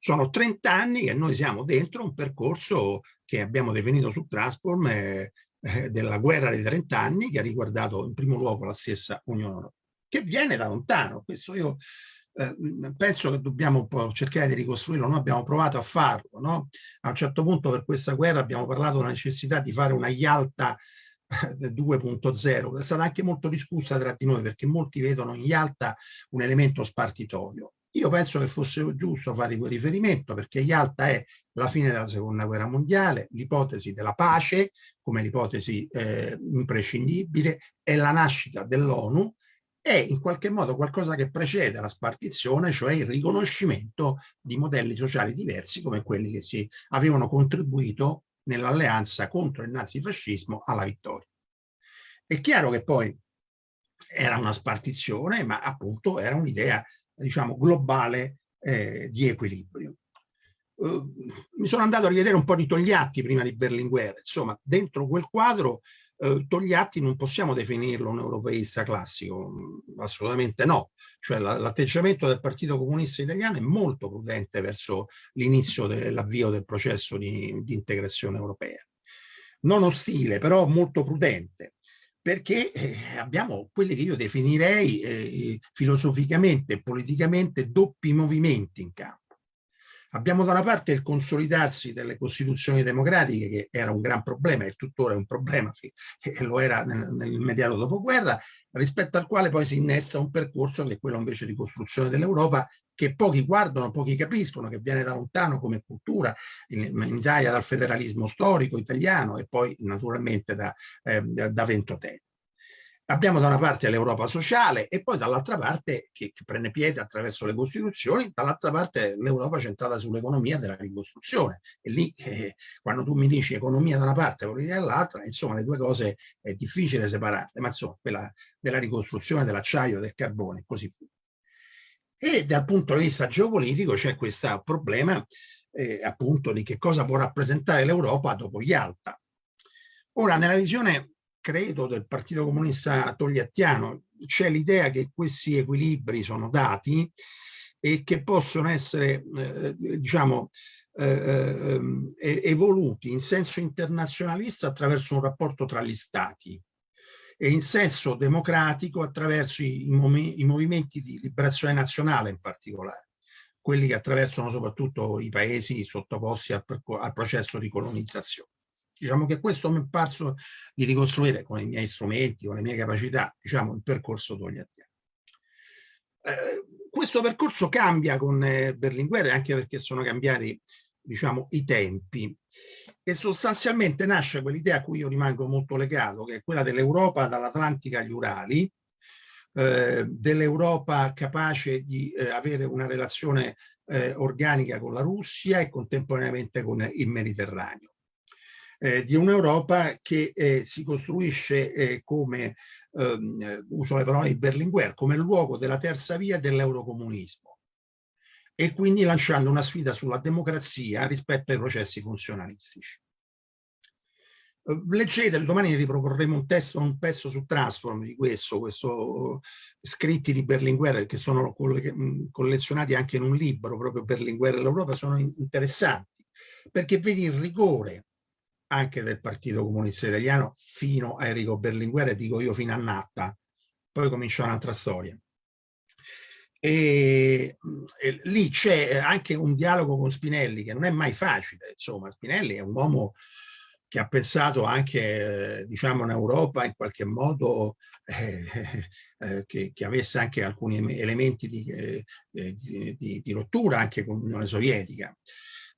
Sono 30 anni che noi siamo dentro un percorso che abbiamo definito su Transform eh, eh, della guerra dei 30 anni che ha riguardato in primo luogo la stessa Unione Europea, che viene da lontano. Questo io eh, penso che dobbiamo un po' cercare di ricostruirlo. Noi abbiamo provato a farlo. No? A un certo punto per questa guerra abbiamo parlato della necessità di fare una Yalta 2.0 è stata anche molto discussa tra di noi perché molti vedono in Yalta un elemento spartitorio Io penso che fosse giusto fare quel riferimento perché Yalta è la fine della seconda guerra mondiale, l'ipotesi della pace come l'ipotesi eh, imprescindibile, è la nascita dell'ONU è in qualche modo qualcosa che precede la spartizione, cioè il riconoscimento di modelli sociali diversi come quelli che si avevano contribuito nell'alleanza contro il nazifascismo alla vittoria. È chiaro che poi era una spartizione, ma appunto era un'idea, diciamo, globale eh, di equilibrio. Uh, mi sono andato a rivedere un po' di Togliatti prima di Berlinguer, insomma, dentro quel quadro eh, Togliatti non possiamo definirlo un europeista classico, assolutamente no. Cioè l'atteggiamento del Partito Comunista Italiano è molto prudente verso l'inizio dell'avvio del processo di, di, integrazione europea. Non ostile, però molto prudente, perché eh, abbiamo quelli che io definirei eh, filosoficamente e politicamente doppi movimenti in campo. Abbiamo da una parte il consolidarsi delle costituzioni democratiche, che era un gran problema e tuttora è un problema, e lo era nel, nell'immediato dopoguerra, rispetto al quale poi si innesta un percorso che è quello invece di costruzione dell'Europa, che pochi guardano, pochi capiscono, che viene da lontano come cultura, in, in Italia dal federalismo storico italiano e poi naturalmente da, eh, da Ventotene. Abbiamo da una parte l'Europa sociale e poi dall'altra parte, che, che, prende piede attraverso le Costituzioni, dall'altra parte l'Europa centrata sull'economia della ricostruzione. E lì, eh, quando tu mi dici economia da una parte e politica dall'altra, insomma, le due cose è difficile separarle, ma insomma, quella della ricostruzione dell'acciaio, del carbone e così via. E dal punto di vista geopolitico c'è questo problema eh, appunto di che cosa può rappresentare l'Europa dopo Yalta. Ora, nella visione credo del Partito Comunista Togliattiano c'è l'idea che questi equilibri sono dati e che possono essere eh, diciamo eh, ehm, evoluti in senso internazionalista attraverso un rapporto tra gli stati e in senso democratico attraverso i, i movimenti di liberazione nazionale in particolare quelli che attraversano soprattutto i paesi sottoposti al, al processo di colonizzazione. Diciamo che questo mi è parso di ricostruire con i miei strumenti, con le mie capacità, diciamo, il percorso togliattiano. Eh, questo percorso cambia con eh, Berlinguer anche perché sono cambiati, diciamo, i tempi e sostanzialmente nasce quell'idea a cui io rimango molto legato, che è quella dell'Europa dall'Atlantica agli Urali, eh, dell'Europa capace di eh, avere una relazione eh, organica con la Russia e contemporaneamente con il Mediterraneo eh, di un'Europa che eh, si costruisce eh, come, ehm, uso le parole di Berlinguer, come luogo della terza via dell'eurocomunismo e quindi lanciando una sfida sulla democrazia rispetto ai processi funzionalistici. Leggete, domani riproporremo un testo, un pezzo su Transform di questo, questo scritti di Berlinguer che sono collezionati anche in un libro, proprio Berlinguer e l'Europa, sono interessanti, perché vedi il rigore anche del Partito Comunista Italiano fino a Enrico Berlinguer e dico io fino a Natta, poi comincia un'altra storia. E, e lì c'è anche un dialogo con Spinelli che non è mai facile, insomma Spinelli è un uomo che ha pensato anche, diciamo, in Europa in qualche modo eh, eh, che, che, avesse anche alcuni elementi di, eh, di, di, di rottura anche con l'Unione Sovietica.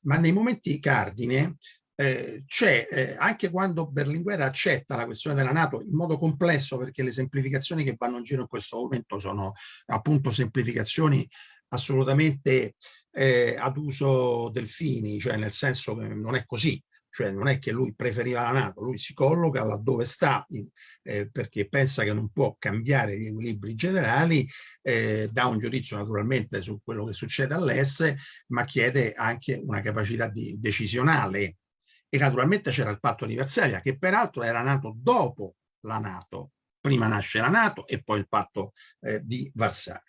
Ma nei momenti cardine eh, c'è eh, anche quando Berlinguer accetta la questione della Nato in modo complesso perché le semplificazioni che vanno in giro in questo momento sono appunto semplificazioni assolutamente eh, ad uso delfini, cioè nel senso che non è così, cioè non è che lui preferiva la Nato, lui si colloca laddove sta eh, perché pensa che non può cambiare gli equilibri generali, eh, dà un giudizio naturalmente su quello che succede all'Est, ma chiede anche una capacità di, decisionale e naturalmente c'era il patto di Varsavia che peraltro era nato dopo la Nato, prima nasce la Nato e poi il patto eh, di Varsavia.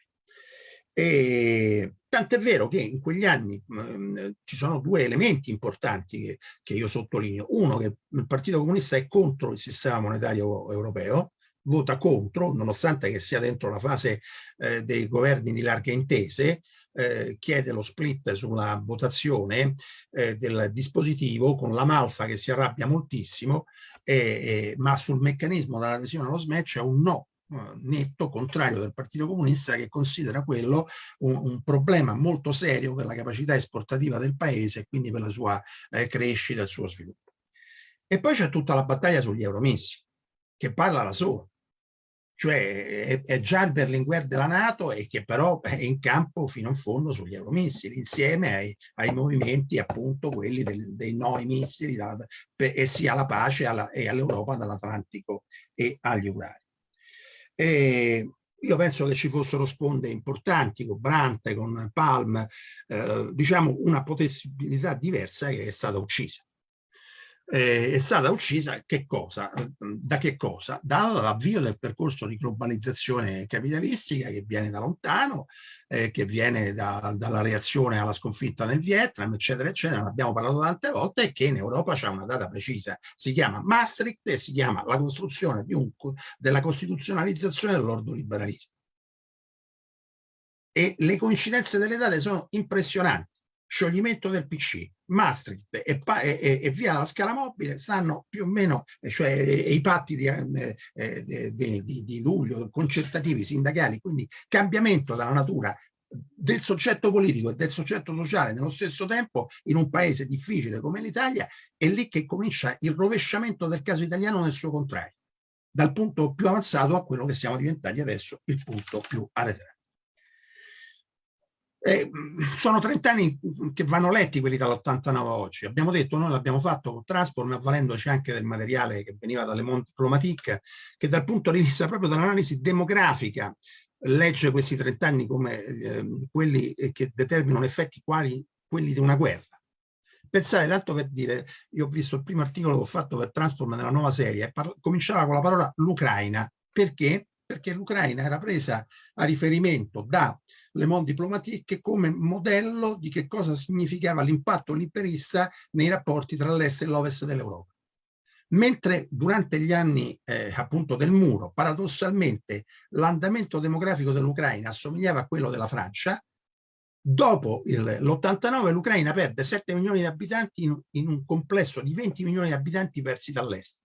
E, tant'è vero che in quegli anni mh, mm, ci sono due elementi importanti che, che, io sottolineo. Uno, che il Partito Comunista è contro il sistema monetario europeo, vota contro, nonostante che sia dentro la fase eh, dei governi di larghe intese, eh, chiede lo split sulla votazione eh, del dispositivo con la Malfa che si arrabbia moltissimo, eh, ma sul meccanismo dell'adesione allo SMEC è un no eh, netto contrario del Partito Comunista che considera quello un, un, problema molto serio per la capacità esportativa del paese e quindi per la sua eh, crescita e il suo sviluppo. E poi c'è tutta la battaglia sugli euromissili, che parla da solo cioè è, già il Berlinguer della Nato e che però è in campo fino in fondo sugli euromissili, insieme ai, ai movimenti appunto quelli del, dei ai missili da, per, e sia alla pace alla, e all'Europa dall'Atlantico e agli Urali. E io penso che ci fossero sponde importanti con Brandt, con Palm, eh, diciamo una possibilità diversa che è stata uccisa eh, è stata uccisa che cosa? da che cosa? Dall'avvio del percorso di globalizzazione capitalistica che viene da lontano, eh, che viene da, dalla reazione alla sconfitta nel Vietnam, eccetera, eccetera, ne abbiamo parlato tante volte, e che in Europa c'è una data precisa, si chiama Maastricht e si chiama la costruzione un, della costituzionalizzazione dell'ordoliberalismo. E le coincidenze delle date sono impressionanti scioglimento del PC, Maastricht e, e, e, via la scala mobile stanno più o meno, cioè i patti di, eh, eh di, di, di luglio, concertativi, sindacali, quindi cambiamento della natura del soggetto politico e del soggetto sociale nello stesso tempo in un paese difficile come l'Italia, è lì che comincia il rovesciamento del caso italiano nel suo contrario, dal punto più avanzato a quello che siamo diventati adesso, il punto più arretrato. Eh, sono 30 anni che vanno letti quelli dall'89 oggi. Abbiamo detto, noi l'abbiamo fatto con Transform, avvalendoci anche del materiale che veniva dalle Monti Diplomatic, che dal punto di vista proprio dell'analisi demografica legge questi 30 anni come eh, quelli che determinano effetti quali quelli di una guerra. Pensare, tanto per dire, io ho visto il primo articolo che ho fatto per Transform nella nuova serie, cominciava con la parola l'Ucraina. Perché? Perché l'Ucraina era presa a riferimento da le Monde Diplomatique come modello di che cosa significava l'impatto liberista nei rapporti tra l'est e l'ovest dell'Europa. Mentre durante gli anni eh, appunto del muro, paradossalmente, l'andamento demografico dell'Ucraina assomigliava a quello della Francia, dopo l'89 l'Ucraina perde 7 milioni di abitanti in, in, un complesso di 20 milioni di abitanti persi dall'est,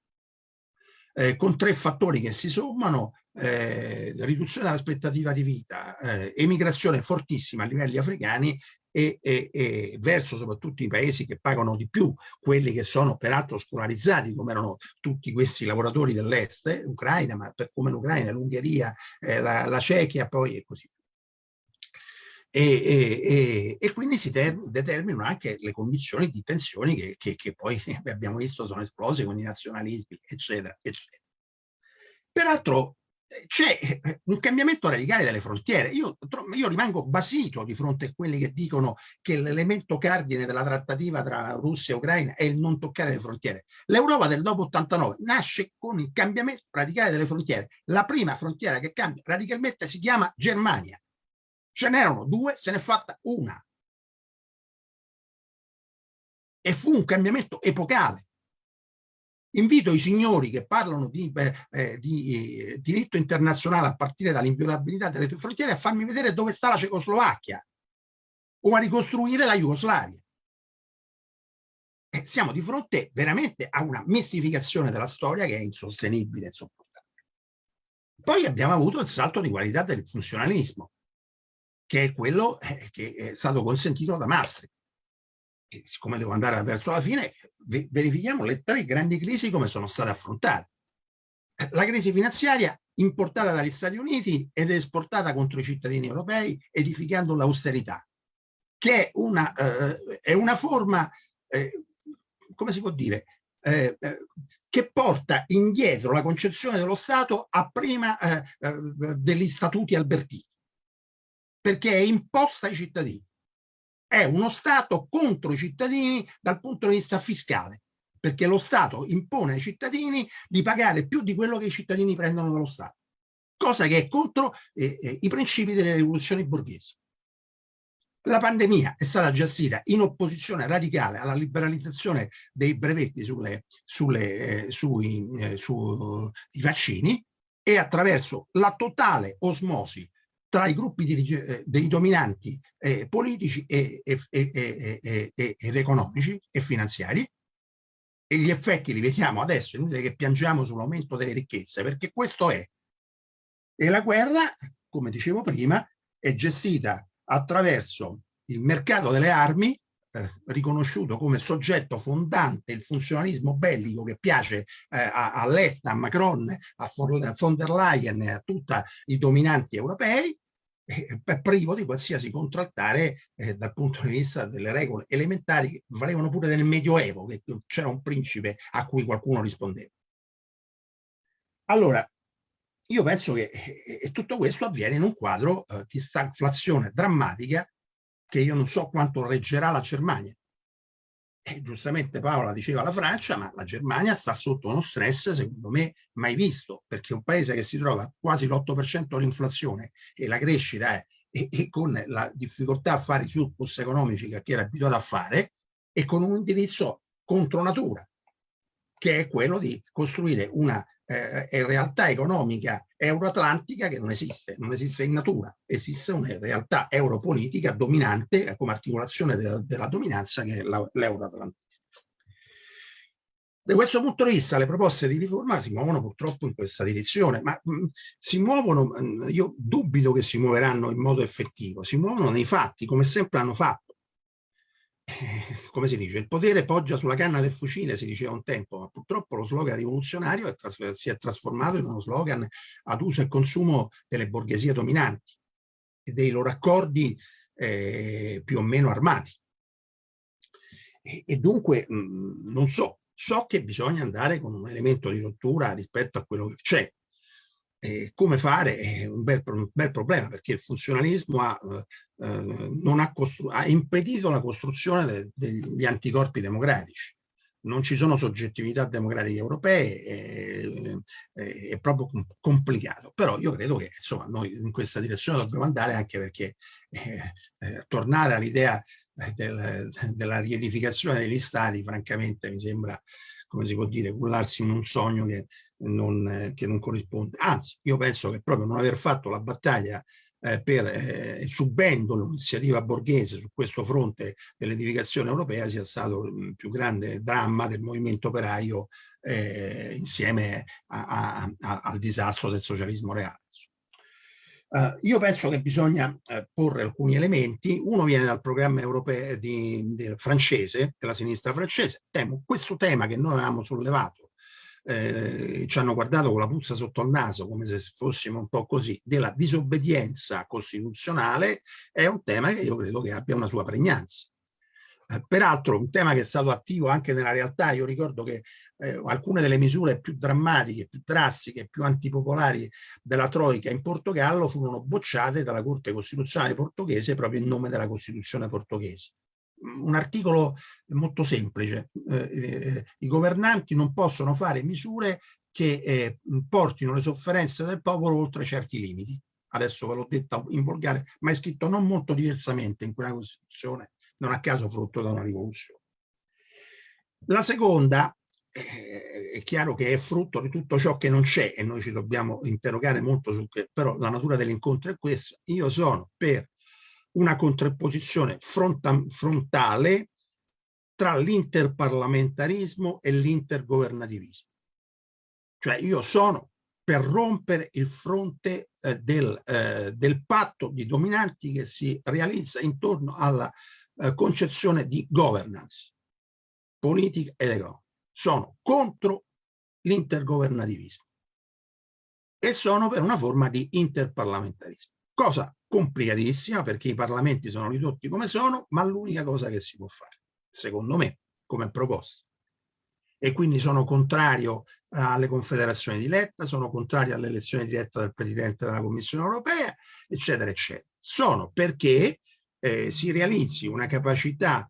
eh, con tre fattori che si sommano, eh, riduzione dell'aspettativa di vita, eh, emigrazione fortissima a livelli africani e, e, e, verso soprattutto i paesi che pagano di più, quelli che sono peraltro scolarizzati, come erano tutti questi lavoratori dell'est, eh, Ucraina, ma per, come l'Ucraina, l'Ungheria, eh, la, la Cechia poi e così via. E, e, e, quindi si determinano anche le condizioni di tensioni che, che, che, poi abbiamo visto sono esplose con i nazionalismi, eccetera, eccetera. Peraltro c'è un cambiamento radicale delle frontiere. Io, io, rimango basito di fronte a quelli che dicono che l'elemento cardine della trattativa tra Russia e Ucraina è il non toccare le frontiere. L'Europa del dopo 89 nasce con il cambiamento radicale delle frontiere. La prima frontiera che cambia radicalmente si chiama Germania. Ce n'erano due, se n'è fatta una. E fu un cambiamento epocale Invito i signori che parlano di, eh, di eh, diritto internazionale a partire dall'inviolabilità delle frontiere a farmi vedere dove sta la Cecoslovacchia o a ricostruire la Jugoslavia. Eh, siamo di fronte veramente a una mistificazione della storia che è insostenibile e. Poi abbiamo avuto il salto di qualità del funzionalismo, che è quello eh, che è stato consentito da Maastricht e siccome devo andare verso la fine, verifichiamo le tre grandi crisi come sono state affrontate. La crisi finanziaria importata dagli Stati Uniti ed esportata contro i cittadini europei edificando l'austerità, che è una, eh, è una forma, eh, come si può dire, eh, eh che porta indietro la concezione dello Stato a prima eh, eh, degli statuti albertini, perché è imposta ai cittadini è uno Stato contro i cittadini dal punto di vista fiscale, perché lo Stato impone ai cittadini di pagare più di quello che i cittadini prendono dallo Stato, cosa che è contro eh, eh, i principi delle rivoluzioni borghesi. La pandemia è stata gestita in opposizione radicale alla liberalizzazione dei brevetti sulle, sulle, eh, sui, eh, sui vaccini e attraverso la totale osmosi tra i gruppi di, eh, dei dominanti eh, politici e, e, e, ed economici e finanziari. E gli effetti li vediamo adesso, è inutile che piangiamo sull'aumento delle ricchezze, perché questo è. E la guerra, come dicevo prima, è gestita attraverso il mercato delle armi eh, riconosciuto come soggetto fondante il funzionalismo bellico che piace eh, a, a Letta, a Macron, a von der Leyen e a tutti i dominanti europei, eh, privo di qualsiasi contrattare eh, dal punto di vista delle regole elementari che valevano pure nel Medioevo, che c'era un principe a cui qualcuno rispondeva. Allora, io penso che eh, tutto questo avviene in un quadro di stagflazione drammatica che io non so quanto reggerà la Germania. E giustamente Paola diceva la Francia, ma la Germania sta sotto uno stress, secondo me, mai visto, perché un paese che si trova quasi l'8% dell'inflazione e la crescita è, e, e, con la difficoltà a fare i surplus economici che era abituato a fare, e con un indirizzo contro natura, che è quello di costruire una eh, realtà economica euroatlantica che non esiste, non esiste in natura, esiste una realtà europolitica dominante come articolazione della, della dominanza che è l'euroatlantica. Da questo punto di vista le proposte di riforma si muovono purtroppo in questa direzione, ma mh, si muovono, mh, io dubito che si muoveranno in modo effettivo, si muovono nei fatti come sempre hanno fatto eh, come si dice, il potere poggia sulla canna del fucile, si diceva un tempo, ma purtroppo lo slogan rivoluzionario è si è trasformato in uno slogan ad uso e consumo delle borghesie dominanti e dei loro accordi eh, più o meno armati. E, e dunque, mh, mm, non so, so che bisogna andare con un elemento di rottura rispetto a quello che c'è, eh, come fare è un bel, un bel, problema perché il funzionalismo ha, eh, eh ha, ha, impedito la costruzione de, degli anticorpi democratici. Non ci sono soggettività democratiche europee, è, è, proprio complicato. Però io credo che insomma, noi in questa direzione dobbiamo andare anche perché eh, eh, tornare all'idea eh, del, della riedificazione degli stati, francamente mi sembra come si può dire, cullarsi in un sogno che non, che non corrisponde. Anzi, io penso che proprio non aver fatto la battaglia eh, per, eh, subendo l'iniziativa borghese su questo fronte dell'edificazione europea sia stato il più grande dramma del movimento operaio eh, insieme a, a, a, al disastro del socialismo reale. Uh, io penso che bisogna uh, porre alcuni elementi, uno viene dal programma europeo di, di, francese, della sinistra francese, temo, questo tema che noi avevamo sollevato, eh, ci hanno guardato con la puzza sotto il naso, come se fossimo un po' così, della disobbedienza costituzionale, è un tema che io credo che abbia una sua pregnanza. Eh, peraltro un tema che è stato attivo anche nella realtà, io ricordo che eh, alcune delle misure più drammatiche, più drastiche, più antipopolari della Troica in Portogallo furono bocciate dalla Corte Costituzionale portoghese proprio in nome della Costituzione portoghese. Un articolo molto semplice, eh, eh, i governanti non possono fare misure che eh, portino le sofferenze del popolo oltre certi limiti. Adesso ve l'ho detta in volgare, ma è scritto non molto diversamente in quella Costituzione, non a caso frutto da una rivoluzione. La seconda è chiaro che è frutto di tutto ciò che non c'è e noi ci dobbiamo interrogare molto su che, però la natura dell'incontro è questa. Io sono per una contrapposizione fronta, frontale tra l'interparlamentarismo e l'intergovernativismo. Cioè io sono per rompere il fronte eh, del, eh, del, patto di dominanti che si realizza intorno alla eh, concezione di governance politica ed economica sono contro l'intergovernativismo e sono per una forma di interparlamentarismo. Cosa complicatissima perché i parlamenti sono ridotti come sono, ma l'unica cosa che si può fare, secondo me, come proposta. E quindi sono contrario alle confederazioni di Letta, sono contrario all'elezione diretta del Presidente della Commissione europea, eccetera, eccetera. Sono perché eh, si realizzi una capacità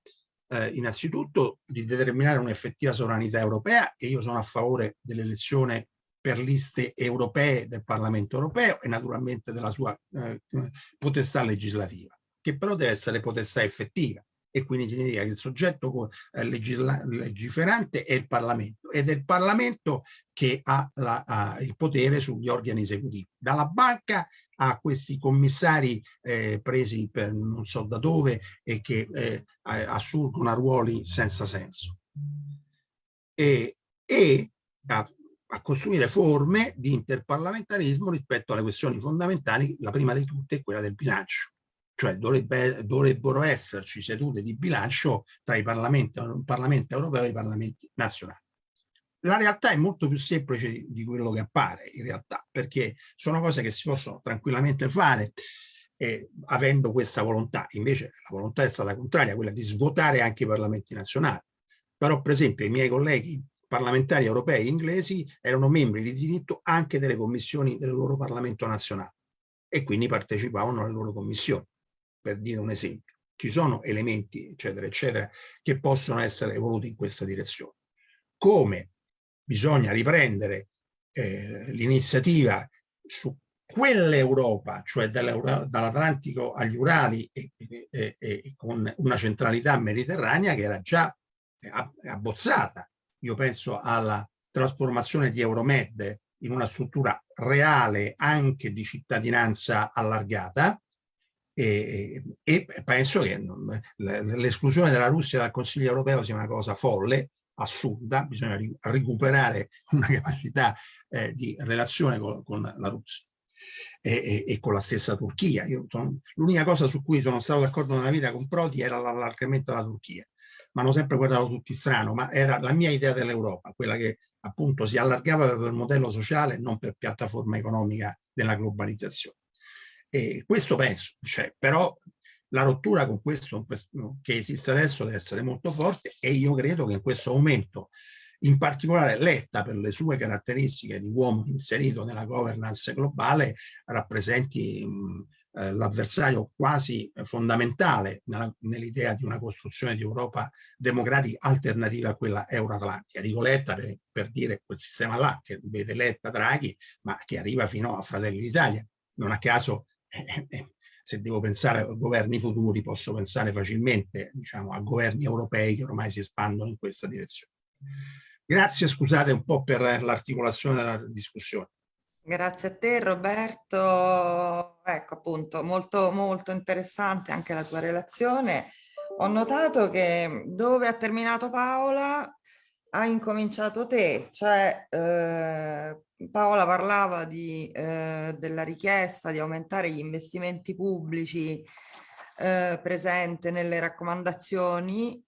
eh, innanzitutto di determinare un'effettiva sovranità europea e io sono a favore dell'elezione per liste europee del Parlamento europeo e naturalmente della sua eh, potestà legislativa, che però deve essere potestà effettiva e quindi significa che il soggetto eh, legiferante è il Parlamento ed è il Parlamento che ha, la, ha, il potere sugli organi esecutivi, dalla banca a questi commissari eh, presi per non so da dove e che eh, assurgono a ruoli senza senso. E, e a, a costruire forme di interparlamentarismo rispetto alle questioni fondamentali, la prima di tutte è quella del bilancio. Cioè dovrebbe, dovrebbero esserci sedute di bilancio tra i parlamenti, il Parlamento europeo e i parlamenti nazionali. La realtà è molto più semplice di quello che appare in realtà, perché sono cose che si possono tranquillamente fare eh, avendo questa volontà. Invece la volontà è stata contraria, quella di svuotare anche i parlamenti nazionali. Però per esempio i miei colleghi parlamentari europei inglesi erano membri di diritto anche delle commissioni del loro Parlamento nazionale e quindi partecipavano alle loro commissioni, per dire un esempio. Ci sono elementi, eccetera, eccetera, che possono essere evoluti in questa direzione. Come bisogna riprendere eh, l'iniziativa su quell'Europa, cioè dall'Atlantico agli Urali e, e, e, con una centralità mediterranea che era già abbozzata. Io penso alla trasformazione di Euromed in una struttura reale anche di cittadinanza allargata e, e penso che l'esclusione della Russia dal Consiglio europeo sia una cosa folle, assurda, bisogna recuperare una capacità eh, di relazione con, con la Russia e, e, e, con la stessa Turchia. L'unica cosa su cui sono stato d'accordo nella vita con Prodi era l'allargamento della Turchia, ma hanno sempre guardato tutti strano, ma era la mia idea dell'Europa, quella che appunto si allargava per modello sociale, non per piattaforma economica della globalizzazione. E questo penso, cioè, però la rottura con questo che esiste adesso deve essere molto forte e io credo che in questo momento in particolare Letta per le sue caratteristiche di uomo inserito nella governance globale rappresenti eh, l'avversario quasi fondamentale nell'idea di una costruzione di Europa democratica alternativa a quella euroatlantica. Dico Letta per, per dire quel sistema là che vede Letta Draghi ma che arriva fino a Fratelli d'Italia. Non a caso se devo pensare a governi futuri posso pensare facilmente diciamo, a governi europei che ormai si espandono in questa direzione. Grazie, scusate un po' per l'articolazione della discussione. Grazie a te Roberto, ecco appunto molto molto interessante anche la tua relazione. Ho notato che dove ha terminato Paola ha incominciato te, cioè eh, Paola parlava di, eh, della richiesta di aumentare gli investimenti pubblici eh, presente nelle raccomandazioni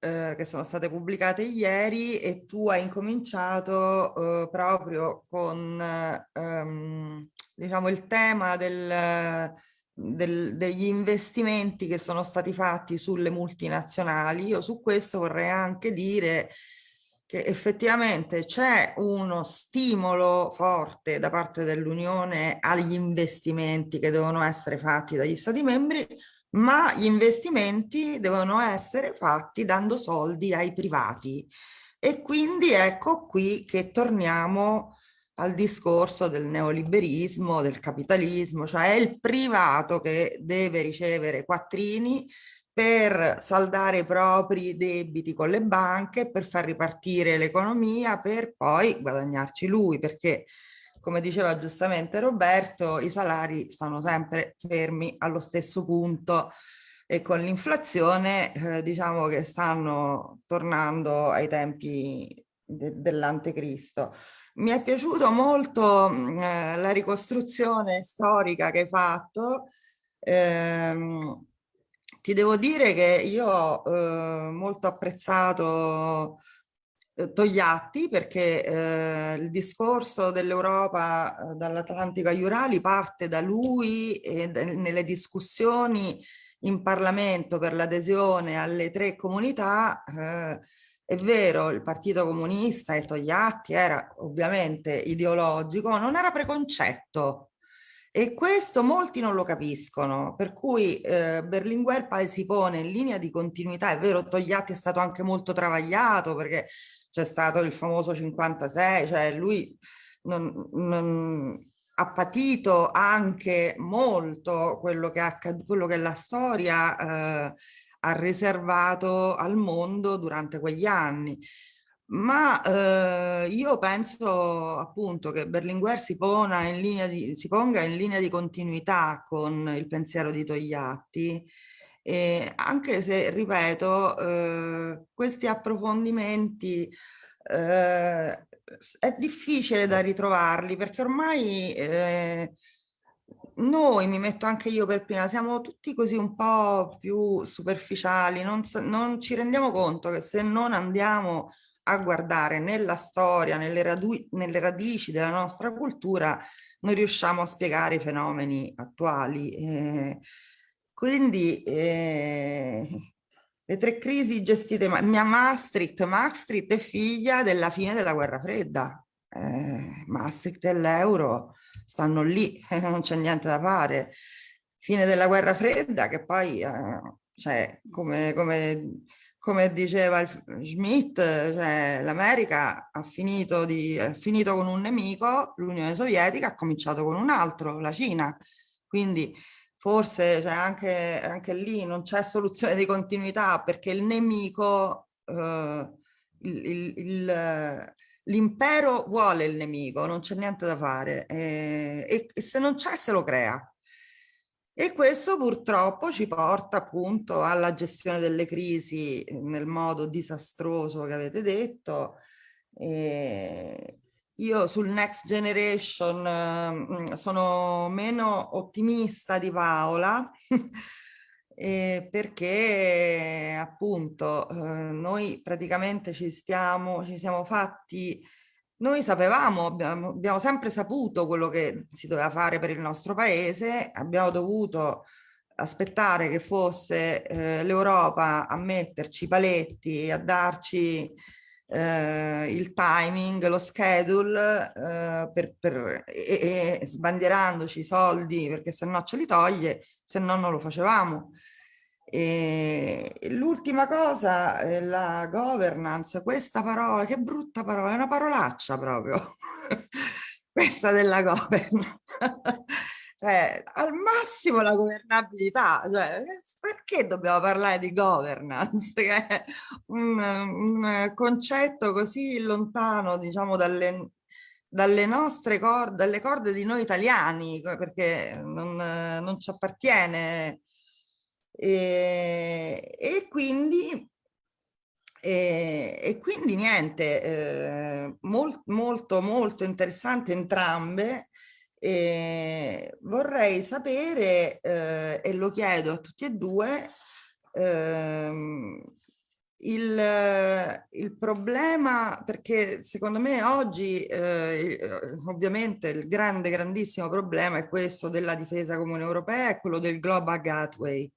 eh, che sono state pubblicate ieri e tu hai incominciato eh, proprio con ehm, diciamo il tema del, del, degli investimenti che sono stati fatti sulle multinazionali. Io su questo vorrei anche dire che effettivamente c'è uno stimolo forte da parte dell'Unione agli investimenti che devono essere fatti dagli Stati membri, ma gli investimenti devono essere fatti dando soldi ai privati. E quindi ecco qui che torniamo al discorso del neoliberismo, del capitalismo, cioè è il privato che deve ricevere quattrini per saldare i propri debiti con le banche, per far ripartire l'economia, per poi guadagnarci lui, perché come diceva giustamente Roberto, i salari stanno sempre fermi allo stesso punto e con l'inflazione eh, diciamo che stanno tornando ai tempi de dell'antecristo. Mi è piaciuto molto eh, la ricostruzione storica che hai fatto, ehm, ti devo dire che io ho eh, molto apprezzato eh, Togliatti perché eh, il discorso dell'Europa eh, dall'Atlantico agli Urali parte da lui e nelle discussioni in Parlamento per l'adesione alle tre comunità eh, è vero, il Partito Comunista e Togliatti era ovviamente ideologico, non era preconcetto. E questo molti non lo capiscono, per cui eh, Berlinguer poi si pone in linea di continuità, è vero Togliatti è stato anche molto travagliato perché c'è stato il famoso 56, cioè lui non, non, ha patito anche molto quello che, quello che la storia eh, ha riservato al mondo durante quegli anni ma eh, io penso appunto che Berlinguer si, in di, si, ponga in linea di continuità con il pensiero di Togliatti. E anche se, ripeto, eh, questi approfondimenti eh, è difficile da ritrovarli perché ormai eh, noi, mi metto anche io per prima, siamo tutti così un po' più superficiali, non, non ci rendiamo conto che se non andiamo a guardare nella storia, nelle, nelle, radici della nostra cultura, non riusciamo a spiegare i fenomeni attuali. Eh, quindi eh, le tre crisi gestite, mia Maastricht, Maastricht è figlia della fine della guerra fredda, eh, Maastricht e l'euro stanno lì, non c'è niente da fare. Fine della guerra fredda che poi, eh, cioè, come, come, come, diceva Schmidt, cioè, l'America ha ha finito con un nemico, l'Unione Sovietica ha cominciato con un altro, la Cina. Quindi forse cioè, anche, anche lì non c'è soluzione di continuità perché il nemico, eh, l'impero vuole il nemico, non c'è niente da fare eh, e, e se non c'è se lo crea. E questo purtroppo ci porta appunto alla gestione delle crisi nel modo disastroso che avete detto, eh, io sul Next Generation eh, sono meno ottimista di Paola eh, perché appunto eh, noi praticamente ci stiamo, ci siamo fatti, noi sapevamo, abbiamo, abbiamo sempre saputo quello che si doveva fare per il nostro paese, abbiamo dovuto aspettare che fosse eh, l'Europa a metterci paletti, a darci eh, il timing, lo schedule eh, per, per, e, e sbandierandoci i soldi perché se no ce li toglie, se no non lo facevamo. L'ultima cosa è la governance, questa parola, che brutta parola, è una parolaccia proprio, questa della governance cioè, al massimo la governabilità, cioè, perché dobbiamo parlare di governance, che è un, un concetto così lontano, diciamo, dalle, dalle nostre corde, dalle corde di noi italiani, perché non, non ci appartiene. E, e quindi e, e, quindi niente, eh, molt, molto molto interessante entrambe e vorrei sapere, eh, e lo chiedo a tutti e due, ehm, il, il, problema, perché secondo me oggi eh, ovviamente il grande, grandissimo problema è questo della difesa comune europea e quello del Global Gateway.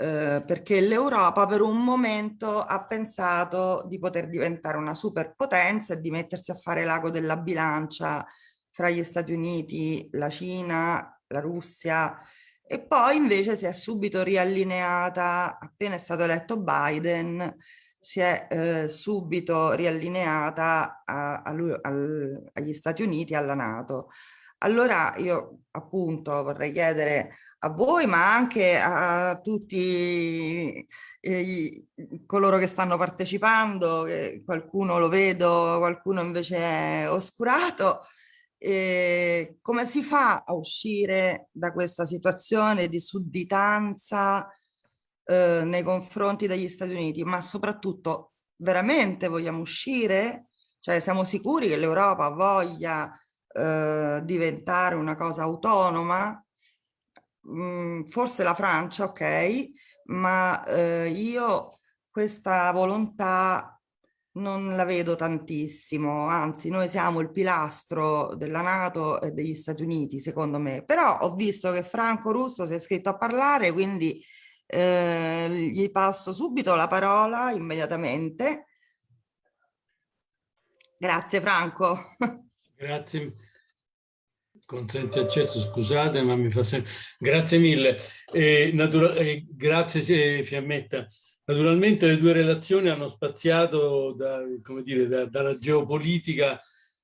Eh, perché l'Europa per un momento ha pensato di poter diventare una superpotenza e di mettersi a fare l'ago della bilancia fra gli Stati Uniti, la Cina, la Russia e poi invece si è subito riallineata, appena è stato eletto Biden, si è eh, subito riallineata a, a lui, al, agli Stati Uniti e alla Nato. Allora io appunto vorrei chiedere a voi ma anche a tutti eh, coloro che stanno partecipando, che qualcuno lo vedo, qualcuno invece è oscurato, eh, come si fa a uscire da questa situazione di sudditanza eh, nei confronti degli Stati Uniti, ma soprattutto veramente vogliamo uscire? Cioè siamo sicuri che l'Europa voglia eh, diventare una cosa autonoma? Mm, forse la Francia, ok, ma eh, io questa volontà non la vedo tantissimo, anzi noi siamo il pilastro della Nato e degli Stati Uniti secondo me, però ho visto che Franco Russo si è iscritto a parlare quindi eh, gli passo subito la parola immediatamente. Grazie Franco. Grazie. Consente accesso, scusate, ma mi fa sempre... Grazie mille. Eh, eh, grazie Fiammetta. Naturalmente le due relazioni hanno spaziato da, dire, da, dalla geopolitica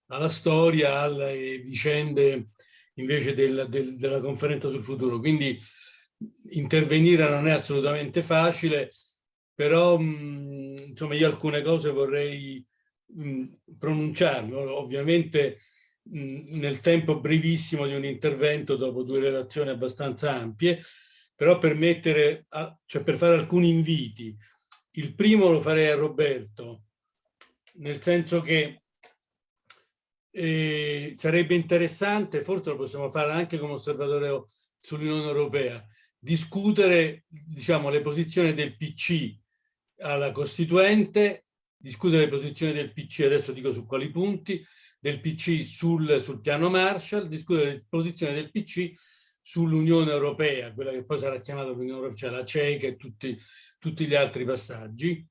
alla storia, alle vicende invece del, del, della conferenza sul futuro. Quindi intervenire non è assolutamente facile, però mh, insomma io alcune cose vorrei mh, pronunciarmi. Ovviamente nel tempo brevissimo di un intervento dopo due relazioni abbastanza ampie, però per mettere, a, cioè per fare alcuni inviti. Il primo lo farei a Roberto, nel senso che eh, sarebbe interessante, forse lo possiamo fare anche come osservatore sull'Unione Europea, discutere diciamo, le posizioni del PC alla Costituente, discutere le posizioni del PC, adesso dico su quali punti, del PC sul, sul piano Marshall, discutere le posizioni del PC sull'Unione Europea, quella che poi sarà chiamata l'Unione Europea, cioè la CECA e tutti, tutti gli altri passaggi.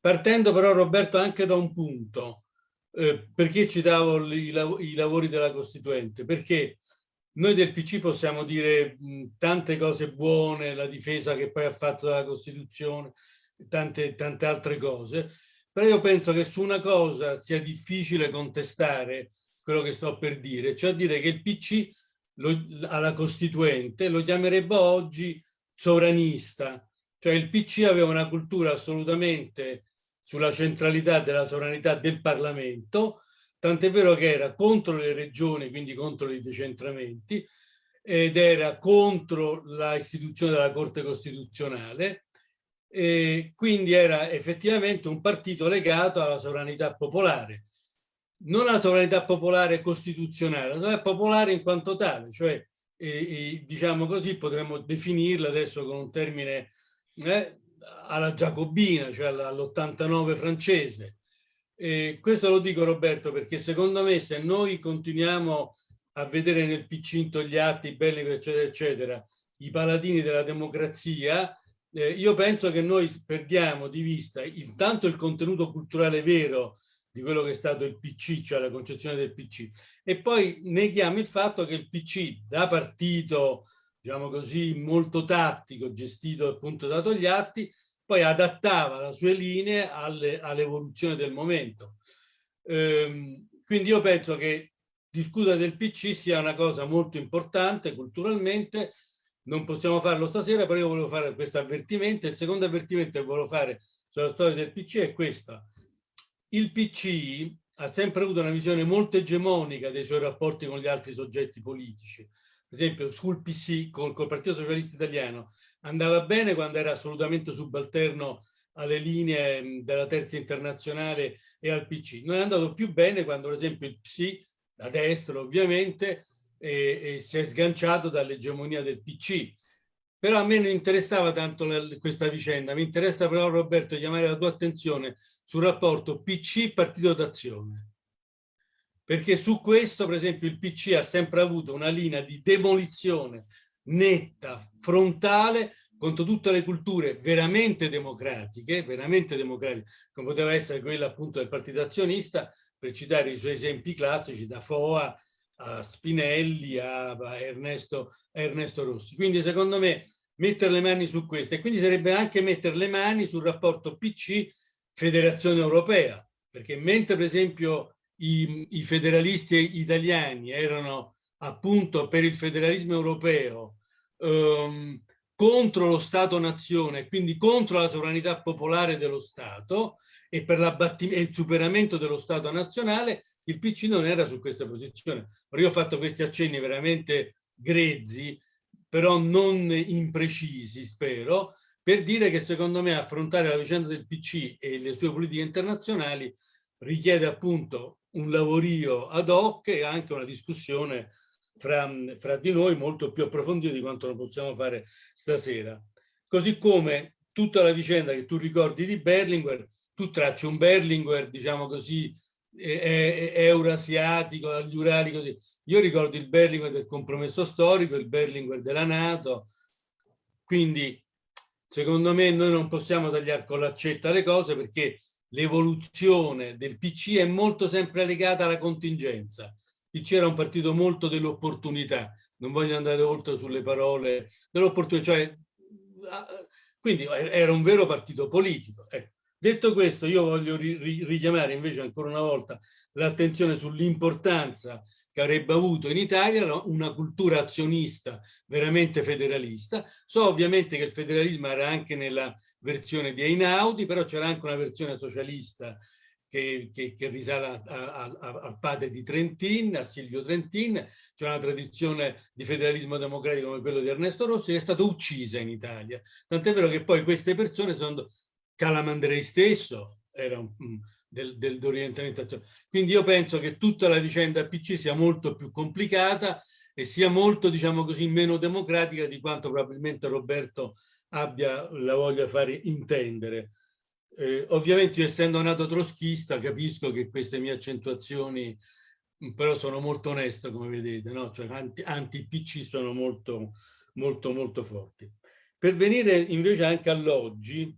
Partendo però Roberto anche da un punto, eh, perché citavo i, i lavori della Costituente? Perché noi del PC possiamo dire mh, tante cose buone, la difesa che poi ha fatto della Costituzione, tante, tante altre cose, però io penso che su una cosa sia difficile contestare quello che sto per dire, cioè dire che il PC lo, alla Costituente lo chiamerebbe oggi sovranista, cioè il PC aveva una cultura assolutamente sulla centralità della sovranità del Parlamento, tant'è vero che era contro le regioni, quindi contro i decentramenti, ed era contro la istituzione della Corte Costituzionale, e quindi era effettivamente un partito legato alla sovranità popolare non alla sovranità popolare costituzionale, la sovranità popolare in quanto tale, cioè eh, eh, diciamo così potremmo definirla adesso con un termine eh, alla giacobina, cioè all'89 francese. E questo lo dico Roberto perché secondo me se noi continuiamo a vedere nel Picinto gli atti belli eccetera eccetera, i paladini della democrazia, eh, io penso che noi perdiamo di vista il, tanto il contenuto culturale vero di quello che è stato il PC, cioè la concezione del PC. E poi neghiamo il fatto che il PC da partito, diciamo così, molto tattico, gestito appunto da Togliatti, poi adattava le sue linee all'evoluzione all del momento. Ehm, quindi io penso che discutere del PC sia una cosa molto importante culturalmente, non possiamo farlo stasera, però io volevo fare questo avvertimento. Il secondo avvertimento che volevo fare sulla storia del PC è questo il PC ha sempre avuto una visione molto egemonica dei suoi rapporti con gli altri soggetti politici. Per esempio, sul PC, col, col Partito Socialista Italiano, andava bene quando era assolutamente subalterno alle linee della terza internazionale e al PC. Non è andato più bene quando, per esempio, il PC, da destra ovviamente, eh, eh, si è sganciato dall'egemonia del PC però a me non interessava tanto questa vicenda, mi interessa però Roberto chiamare la tua attenzione sul rapporto PC-Partito d'Azione. Perché su questo, per esempio, il PC ha sempre avuto una linea di demolizione netta, frontale, contro tutte le culture veramente democratiche, veramente democratiche, come poteva essere quella appunto del partito azionista, per citare i suoi esempi classici, da Foa a Spinelli, a, Ernesto, Ernesto Rossi. Quindi secondo me mettere le mani su questo e quindi sarebbe anche mettere le mani sul rapporto PC Federazione Europea, perché mentre per esempio i, i federalisti italiani erano appunto per il federalismo europeo um, contro lo Stato-nazione, quindi contro la sovranità popolare dello Stato e per il superamento dello Stato nazionale, il PC non era su questa posizione. Io ho fatto questi accenni veramente grezzi, però non imprecisi, spero, per dire che secondo me affrontare la vicenda del PC e le sue politiche internazionali richiede appunto un lavorio ad hoc e anche una discussione fra, fra di noi molto più approfondita di quanto non possiamo fare stasera. Così come tutta la vicenda che tu ricordi di Berlinguer, tu tracci un Berlinguer, diciamo così, eurasiatico, agli Urali, così. Io ricordo il Berlinguer del compromesso storico, il Berlinguer della Nato, quindi secondo me noi non possiamo tagliare con l'accetta le cose perché l'evoluzione del PC è molto sempre legata alla contingenza. Il PC era un partito molto dell'opportunità, non voglio andare oltre sulle parole, dell'opportunità, cioè, quindi era un vero partito politico. Ecco. Detto questo, io voglio ri richiamare invece ancora una volta l'attenzione sull'importanza che avrebbe avuto in Italia una cultura azionista veramente federalista. So ovviamente che il federalismo era anche nella versione di Einaudi, però c'era anche una versione socialista che, che, che risale al padre di Trentin, a Silvio Trentin, c'è una tradizione di federalismo democratico come quello di Ernesto Rossi, che è stata uccisa in Italia. Tant'è vero che poi queste persone sono Calamandrei stesso, era un, del, del, dell'orientamento. Quindi io penso che tutta la vicenda PC sia molto più complicata e sia molto, diciamo così, meno democratica di quanto probabilmente Roberto abbia la voglia fare intendere. Eh, ovviamente essendo nato troschista capisco che queste mie accentuazioni però sono molto onesto come vedete, no? cioè anti-PC sono molto, molto, molto forti. Per venire invece anche all'oggi,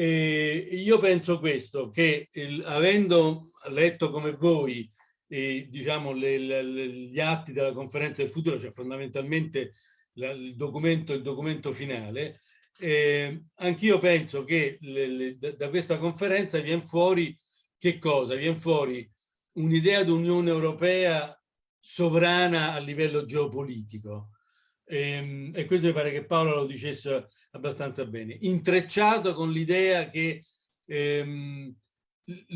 eh, io penso questo, che il, avendo letto come voi eh, diciamo, le, le, gli atti della conferenza del futuro, cioè fondamentalmente la, il, documento, il documento finale, eh, anch'io penso che le, da questa conferenza viene fuori che cosa? Viene fuori un'idea di Unione Europea sovrana a livello geopolitico, e, ehm, e, questo mi pare che Paolo lo dicesse abbastanza bene, intrecciato con l'idea che ehm,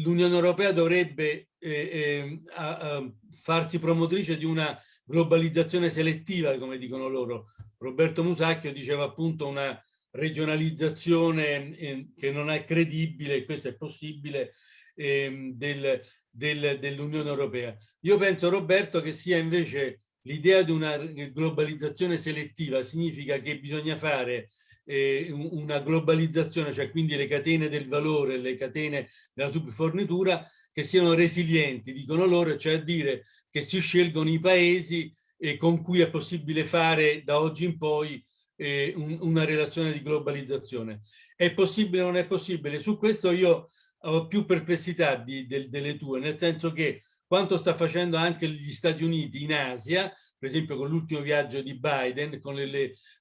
l'Unione Europea dovrebbe eh, eh, a, a farsi promotrice di una globalizzazione selettiva, come dicono loro. Roberto Musacchio diceva appunto una regionalizzazione eh, che non è credibile, questo è possibile, ehm, del, del, dell'Unione Europea. Io penso, Roberto, che sia invece l'idea di una globalizzazione selettiva significa che bisogna fare eh, una globalizzazione, cioè quindi le catene del valore, le catene della subfornitura che siano resilienti, dicono loro, cioè a dire che si scelgono i paesi eh, con cui è possibile fare da oggi in poi eh, un, una relazione di globalizzazione. È possibile o non è possibile? Su questo io ho più perplessità di, de, delle tue, nel senso che quanto sta facendo anche gli Stati Uniti in Asia, per esempio con l'ultimo viaggio di Biden, con,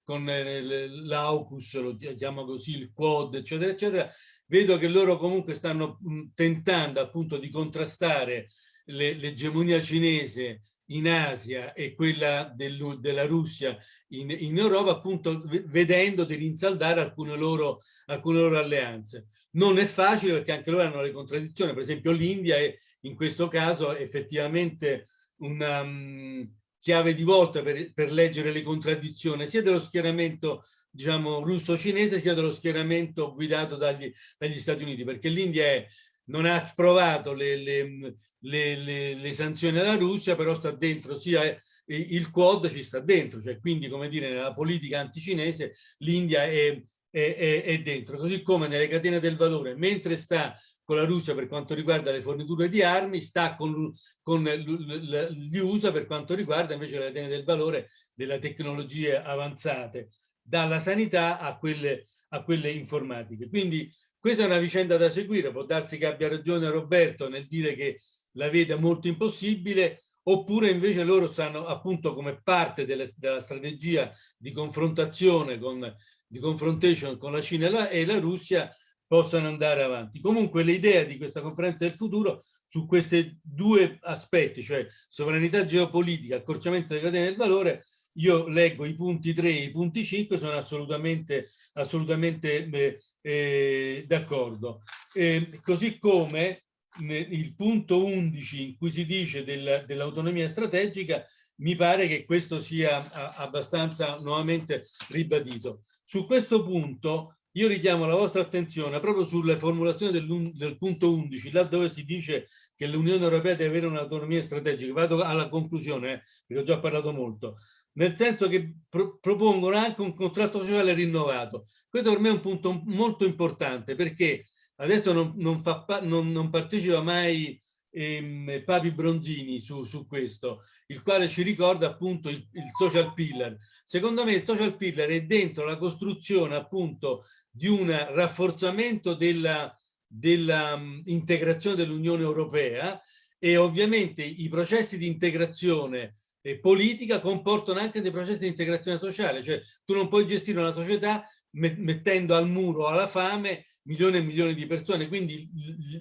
con l'AUKUS, lo chiamo così, il Quad, eccetera, eccetera, vedo che loro comunque stanno tentando appunto di contrastare l'egemonia cinese in Asia e quella del, della Russia in, in, Europa, appunto vedendo di rinsaldare alcune loro, alcune loro alleanze. Non è facile perché anche loro hanno le contraddizioni, per esempio l'India è in questo caso effettivamente una um, chiave di volta per, per leggere le contraddizioni sia dello schieramento diciamo russo-cinese sia dello schieramento guidato dagli, dagli Stati Uniti, perché l'India non ha provato le, le, le, le, sanzioni alla Russia, però sta dentro sia il Quad ci sta dentro, cioè quindi come dire nella politica anticinese l'India è, è, è, è, dentro, così come nelle catene del valore, mentre sta con la Russia per quanto riguarda le forniture di armi, sta con, con gli USA per quanto riguarda invece le catene del valore delle tecnologie avanzate, dalla sanità a quelle, a quelle informatiche. Quindi questa è una vicenda da seguire, può darsi che abbia ragione Roberto nel dire che la vede molto impossibile, oppure invece loro stanno appunto come parte delle, della strategia di confrontazione, con, di confrontation con la Cina e la, e la Russia, possano andare avanti. Comunque l'idea di questa conferenza del futuro su questi due aspetti, cioè sovranità geopolitica, accorciamento delle catene del valore, io leggo i punti 3 e i punti 5, sono assolutamente, assolutamente eh, eh, d'accordo. Eh, così come il punto 11 in cui si dice del, dell'autonomia strategica, mi pare che questo sia abbastanza nuovamente ribadito. Su questo punto io richiamo la vostra attenzione proprio sulle formulazioni del, del punto 11, là dove si dice che l'Unione Europea deve avere un'autonomia strategica. Vado alla conclusione, eh, perché ho già parlato molto nel senso che pro propongono anche un contratto sociale rinnovato. Questo per me è un punto molto importante perché adesso non, non, fa, non, non partecipa mai ehm, Papi Bronzini su, su, questo, il quale ci ricorda appunto il, il, social pillar. Secondo me il social pillar è dentro la costruzione appunto di un rafforzamento della, della um, integrazione dell'Unione Europea e ovviamente i processi di integrazione politica comportano anche dei processi di integrazione sociale, cioè tu non puoi gestire una società mettendo al muro alla fame milioni e milioni di persone, quindi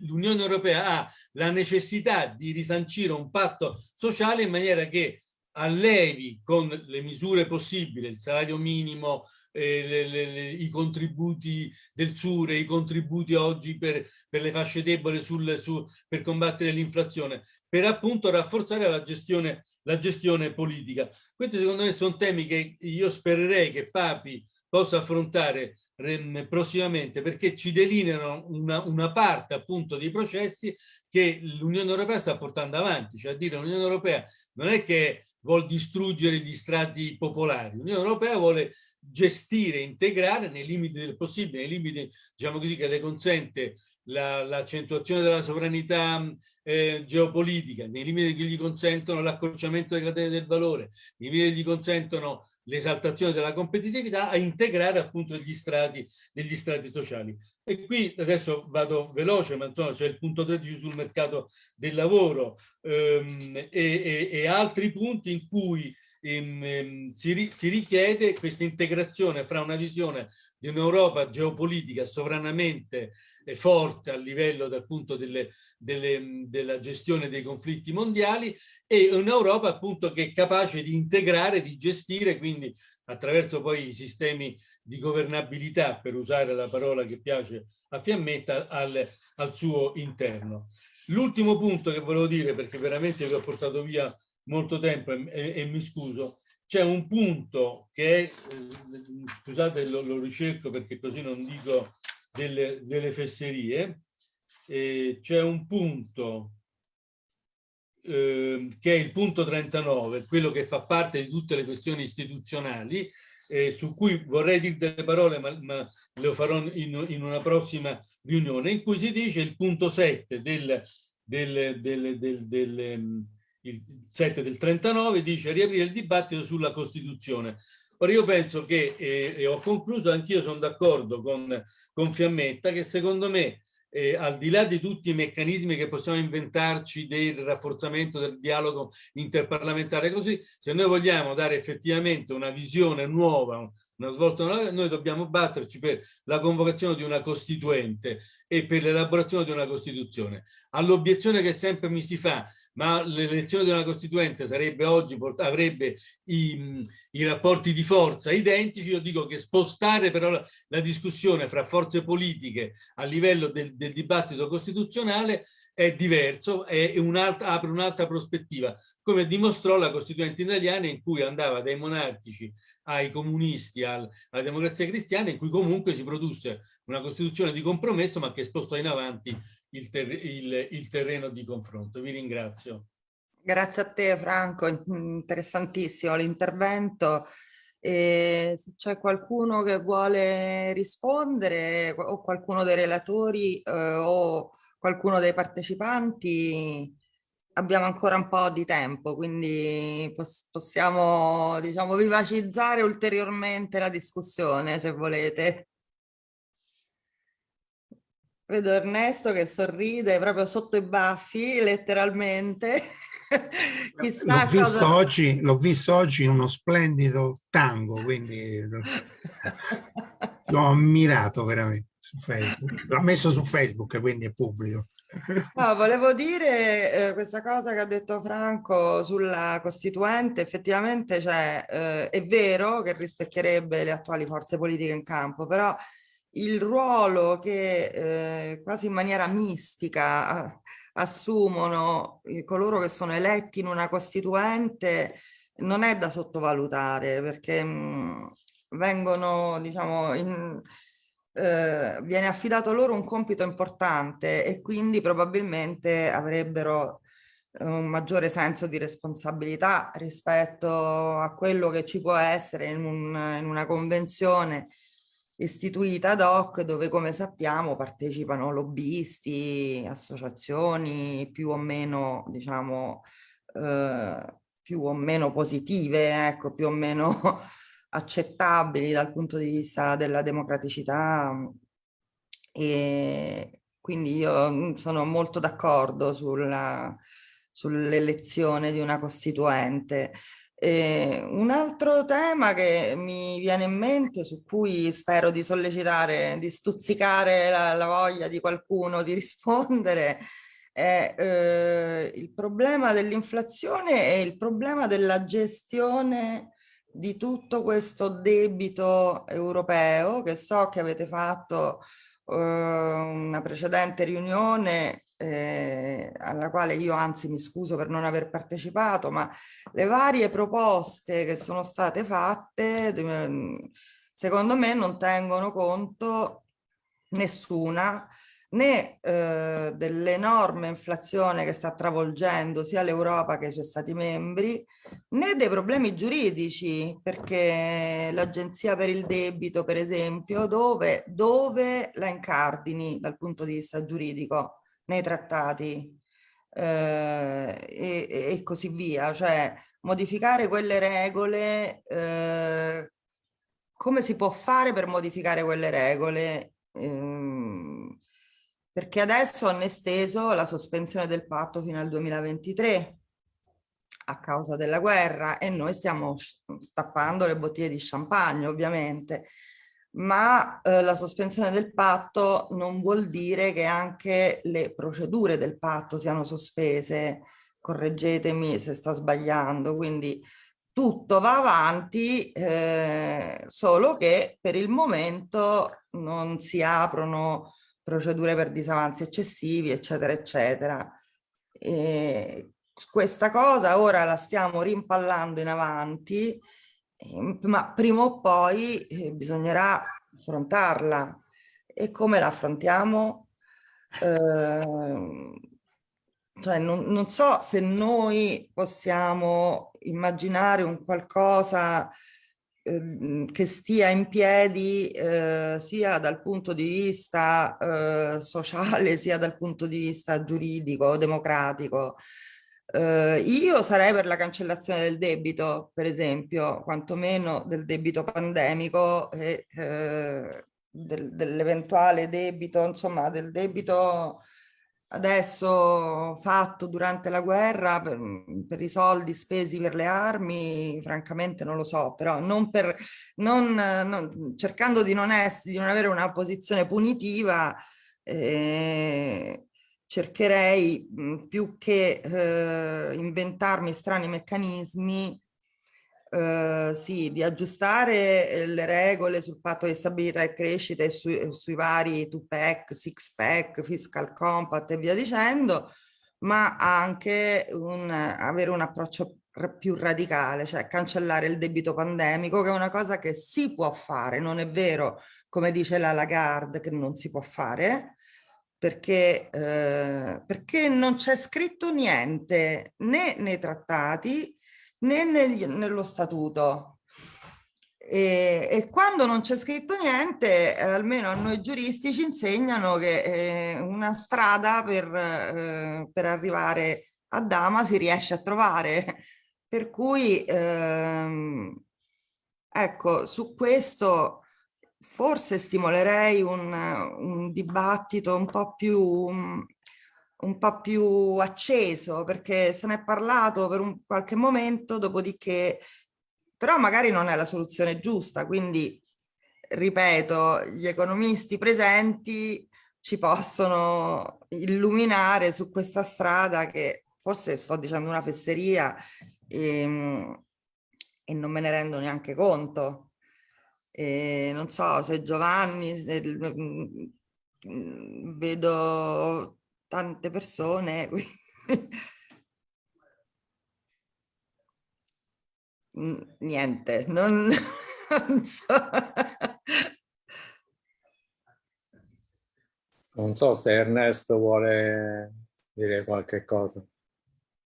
l'Unione Europea ha la necessità di risancire un patto sociale in maniera che allevi con le misure possibili, il salario minimo, eh, le, le, i contributi del SURE, i contributi oggi per, per le fasce deboli sul, su, per combattere l'inflazione, per appunto rafforzare la gestione, la gestione politica. Questi secondo me sono temi che io spererei che Papi possa affrontare prossimamente perché ci delineano una, una parte appunto dei processi che l'Unione Europea sta portando avanti, cioè a dire l'Unione Europea non è che vuol distruggere gli strati popolari, l'Unione Europea vuole gestire, integrare nei limiti del possibile, nei limiti diciamo così che le consente l'accentuazione la, della sovranità eh, geopolitica, nei limiti che gli consentono l'accorciamento delle catene del valore, nei limiti che gli consentono l'esaltazione della competitività, a integrare appunto gli strati, degli strati sociali. E qui adesso vado veloce, ma insomma c'è il punto 13 sul mercato del lavoro ehm, e, e, e altri punti in cui ehm, si, si, richiede questa integrazione fra una visione di un'Europa geopolitica sovranamente eh, forte a livello dal punto delle, delle, della gestione dei conflitti mondiali e un'Europa appunto che è capace di integrare, di gestire, quindi attraverso poi i sistemi di governabilità, per usare la parola che piace a Fiammetta, al, al suo interno. L'ultimo punto che volevo dire, perché veramente vi ho portato via molto tempo e, e, e mi scuso, c'è un punto che è, eh, scusate lo, lo, ricerco perché così non dico delle, delle fesserie, eh, c'è un punto eh, che è il punto 39, quello che fa parte di tutte le questioni istituzionali, eh, su cui vorrei dire delle parole, ma, ma lo farò in, in, una prossima riunione, in cui si dice il punto 7 del, del, del, del, del il 7 del 39, dice riaprire il dibattito sulla Costituzione. Ora io penso che, eh, e ho concluso, anch'io sono d'accordo con, con Fiammetta, che secondo me eh, al di là di tutti i meccanismi che possiamo inventarci del rafforzamento del dialogo interparlamentare così, se noi vogliamo dare effettivamente una visione nuova, una svolta nuova, noi dobbiamo batterci per la convocazione di una costituente e per l'elaborazione di una Costituzione. All'obiezione che sempre mi si fa, ma l'elezione una Costituente sarebbe oggi, avrebbe i, i, rapporti di forza identici, io dico che spostare però la, la discussione fra forze politiche a livello del, del dibattito costituzionale è diverso, è un apre un'altra prospettiva, come dimostrò la Costituente italiana in cui andava dai monarchici ai comunisti, al, alla democrazia cristiana, in cui comunque si produsse una Costituzione di compromesso, ma che spostò in avanti il, ter il, il terreno di confronto. Vi ringrazio. Grazie a te Franco, interessantissimo l'intervento. C'è qualcuno che vuole rispondere o qualcuno dei relatori eh, o qualcuno dei partecipanti, abbiamo ancora un po' di tempo, quindi poss possiamo diciamo, vivacizzare ulteriormente la discussione se volete. Vedo Ernesto che sorride proprio sotto i baffi, letteralmente. L'ho visto, cosa... oggi, visto oggi in uno splendido tango, quindi l'ho ammirato veramente su Facebook. L'ha messo su Facebook, quindi è pubblico. No, volevo dire eh, questa cosa che ha detto Franco sulla Costituente, effettivamente cioè, eh, è vero che rispecchierebbe le attuali forze politiche in campo, però il ruolo che eh, quasi in maniera mistica assumono coloro che sono eletti in una Costituente non è da sottovalutare perché mh, vengono, diciamo, in, eh, viene affidato loro un compito importante e quindi probabilmente avrebbero un maggiore senso di responsabilità rispetto a quello che ci può essere in, un, in una convenzione istituita ad hoc dove come sappiamo partecipano lobbisti, associazioni più o meno diciamo eh, più o meno positive, ecco, più o meno accettabili dal punto di vista della democraticità e quindi io mm, sono molto d'accordo sull'elezione di una costituente. Eh, un altro tema che mi viene in mente, su cui spero di sollecitare, di stuzzicare la, la voglia di qualcuno di rispondere, è eh, il problema dell'inflazione e il problema della gestione di tutto questo debito europeo che so che avete fatto eh, una precedente riunione eh, alla quale io anzi mi scuso per non aver partecipato, ma le varie proposte che sono state fatte secondo me non tengono conto nessuna né eh, dell'enorme inflazione che sta travolgendo sia l'Europa che i suoi stati membri, né dei problemi giuridici, perché l'Agenzia per il debito, per esempio, dove, dove la incardini dal punto di vista giuridico? Nei trattati. Eh, e, e, così via, cioè modificare quelle regole, eh, come si può fare per modificare quelle regole? Eh, perché adesso hanno esteso la sospensione del patto fino al 2023 a causa della guerra e noi stiamo stappando le bottiglie di champagne ovviamente, ma eh, la sospensione del patto non vuol dire che anche le procedure del patto siano sospese, correggetemi se sto sbagliando, quindi tutto va avanti, eh, solo che per il momento non si aprono procedure per disavanzi eccessivi, eccetera, eccetera. E questa cosa ora la stiamo rimpallando in avanti, ma prima o poi eh, bisognerà affrontarla. E come la affrontiamo? Eh, cioè non, non, so se noi possiamo immaginare un qualcosa Ehm, che stia in piedi eh, sia dal punto di vista eh, sociale sia dal punto di vista giuridico, democratico. Eh, io sarei per la cancellazione del debito, per esempio, quantomeno del debito pandemico e eh, del, dell'eventuale debito, insomma, del debito adesso fatto durante la guerra per, per, i soldi spesi per le armi, francamente non lo so, però non per, non, non, cercando di non, essere, di non avere una posizione punitiva, eh, cercherei più che eh, inventarmi strani meccanismi Uh, sì, di aggiustare eh, le regole sul patto di stabilità e crescita e eh, sui vari 2-pack, 6-pack, fiscal compact e via dicendo, ma anche un, avere un approccio più radicale, cioè cancellare il debito pandemico, che è una cosa che si può fare, non è vero, come dice la Lagarde, che non si può fare, perché, eh, perché non c'è scritto niente né nei trattati né negli, nello statuto. E, e, quando non c'è scritto niente, eh, almeno a noi giuristi ci insegnano che eh, una strada per, eh, per, arrivare a Dama si riesce a trovare. Per cui, ehm, ecco, su questo forse stimolerei un, un dibattito un po' più un po' più acceso perché se ne è parlato per un qualche momento, dopodiché però magari non è la soluzione giusta, quindi ripeto, gli economisti presenti ci possono illuminare su questa strada che forse sto dicendo una fesseria e, ehm, e non me ne rendo neanche conto. E non so se Giovanni, se, mm, vedo tante persone. Niente, non, non so. Non so se Ernesto vuole dire qualche cosa.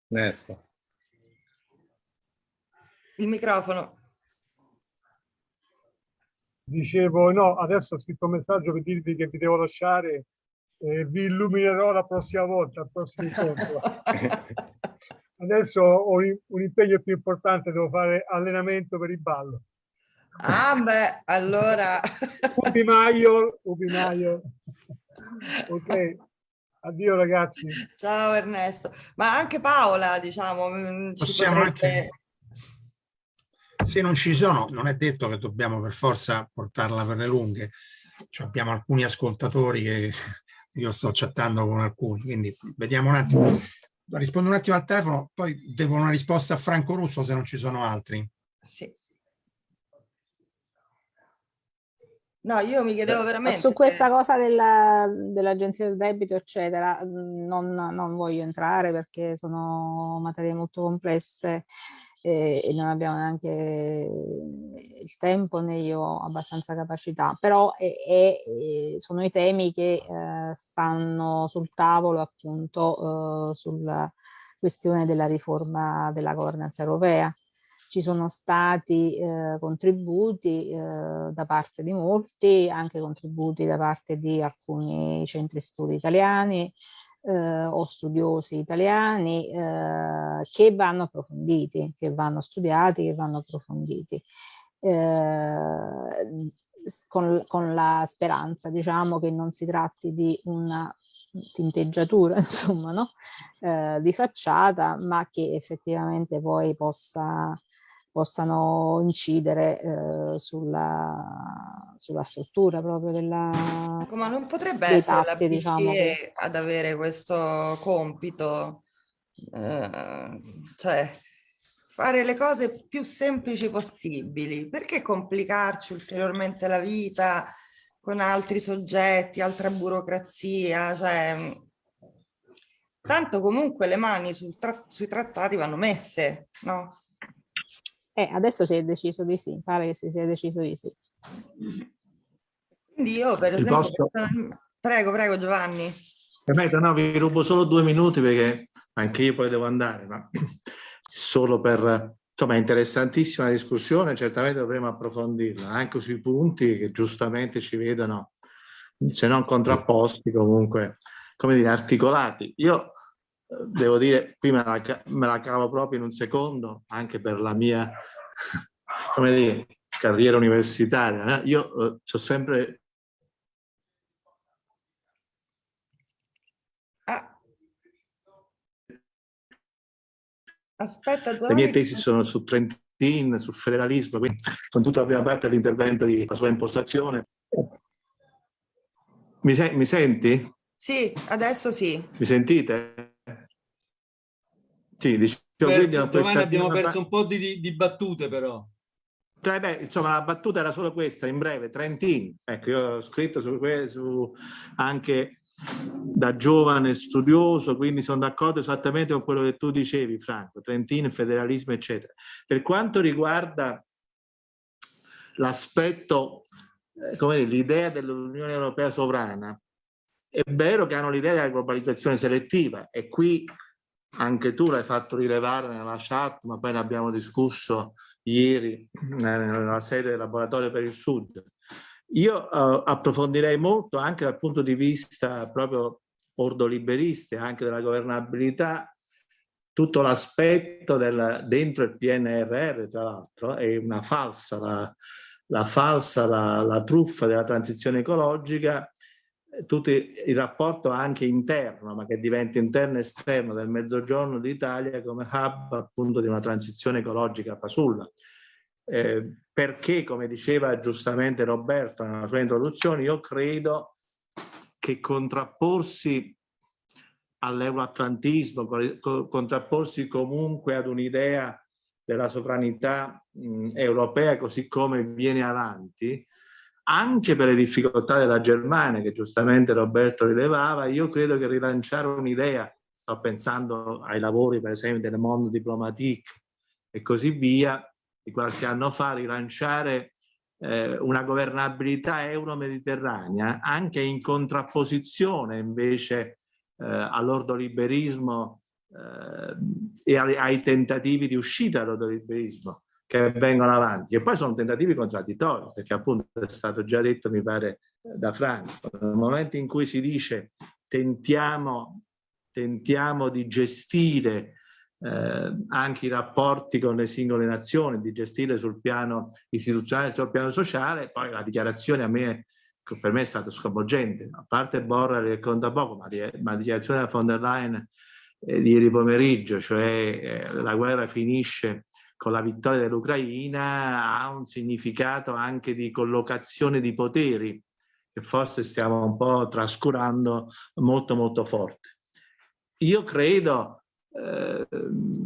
Ernesto. Il microfono. Dicevo, no, adesso ho scritto un messaggio per dirvi che vi devo lasciare e vi illuminerò la prossima volta, al prossimo incontro. Adesso ho un impegno più importante, devo fare allenamento per il ballo. Ah beh, allora... Ubi Maio, Ubi Maio. Ok, addio ragazzi. Ciao Ernesto. Ma anche Paola, diciamo, mm, Possiamo potrebbe... anche... Se non ci sono, non è detto che dobbiamo per forza portarla per le lunghe. Cioè, abbiamo alcuni ascoltatori che io sto chattando con alcuni, quindi vediamo un attimo. Rispondo un attimo al telefono, poi devo una risposta a Franco Russo se non ci sono altri. Sì. No, io mi chiedevo veramente... Su questa cosa dell'agenzia del debito, eccetera, non, non, voglio entrare perché sono materie molto complesse e, e non abbiamo neanche il tempo né io abbastanza capacità, però è, è, sono i temi che eh, stanno sul tavolo appunto eh, sulla questione della riforma della governanza europea. Ci sono stati eh, contributi eh, da parte di molti, anche contributi da parte di alcuni centri studi italiani eh, o studiosi italiani eh, che vanno approfonditi, che vanno studiati, che vanno approfonditi. Eh, con, con, la speranza, diciamo, che non si tratti di una tinteggiatura, insomma, no? eh, di facciata, ma che effettivamente poi possa possano incidere eh, sulla, sulla, struttura proprio della ma non potrebbe essere tatti, la diciamo, che... ad avere questo compito? Eh, cioè fare le cose più semplici possibili. Perché complicarci ulteriormente la vita con altri soggetti altra burocrazia? Cioè tanto comunque le mani tra sui trattati vanno messe no? Eh, adesso si è deciso di sì, pare che si sia deciso di sì. Quindi io per esempio... Posso... Prego, prego Giovanni. Permetta, no, vi rubo solo due minuti perché anche io poi devo andare, ma solo per... Insomma, è interessantissima discussione, certamente dovremo approfondirla, anche sui punti che giustamente ci vedono, se non contrapposti, comunque, come dire, articolati. Io devo dire, qui me la, me la cavo proprio in un secondo, anche per la mia dire, carriera universitaria. Eh? Io eh, ho sempre... Ah. Aspetta, Le mie tesi sono su Trentin, sul federalismo, quindi con tutta la prima parte dell'intervento di la sua impostazione. Mi, se mi senti? Sì, adesso sì. Mi sentite? Sì, diciamo, per, domani abbiamo perso un po' di, di battute però. Cioè, beh, insomma, la battuta era solo questa, in breve, Trentin. Ecco, io ho scritto su, su anche da giovane studioso, quindi sono d'accordo esattamente con quello che tu dicevi, Franco, Trentin, federalismo, eccetera. Per quanto riguarda l'aspetto, eh, come dire, l'idea dell'Unione Europea sovrana, è vero che hanno l'idea della globalizzazione selettiva e qui anche tu l'hai fatto rilevare nella chat, ma poi ne abbiamo discusso ieri nella sede del laboratorio per il Sud. Io uh, approfondirei molto anche dal punto di vista proprio ordoliberista, anche della governabilità, tutto l'aspetto dentro il PNRR, tra l'altro, è una falsa, la, la falsa, la, la truffa della transizione ecologica tutto il rapporto anche interno, ma che diventa interno e esterno del Mezzogiorno d'Italia come hub appunto di una transizione ecologica fasulla. Eh, perché, come diceva giustamente Roberto nella sua introduzione, io credo che contrapporsi all'euroatlantismo, contrapporsi comunque ad un'idea della sovranità mh, europea così come viene avanti, anche per le difficoltà della Germania, che giustamente Roberto rilevava, io credo che rilanciare un'idea, sto pensando ai lavori per esempio del Monde Diplomatique e così via, di qualche anno fa, rilanciare eh, una governabilità euro-mediterranea anche in contrapposizione invece eh, all'ordoliberismo eh, e ai, ai, tentativi di uscita dall'ordoliberismo che vengono avanti. E poi sono tentativi contraddittori perché appunto è stato già detto mi pare da Franco nel momento in cui si dice tentiamo, tentiamo di gestire eh, anche i rapporti con le singole nazioni di gestire sul piano istituzionale sul piano sociale poi la dichiarazione a me per me è stata sconvolgente a parte Borrell che conta poco ma la dichiarazione della von der Leyen eh, di ieri pomeriggio cioè eh, la guerra finisce con la vittoria dell'Ucraina ha un significato anche di collocazione di poteri che forse stiamo un po' trascurando molto molto forte. Io credo, eh,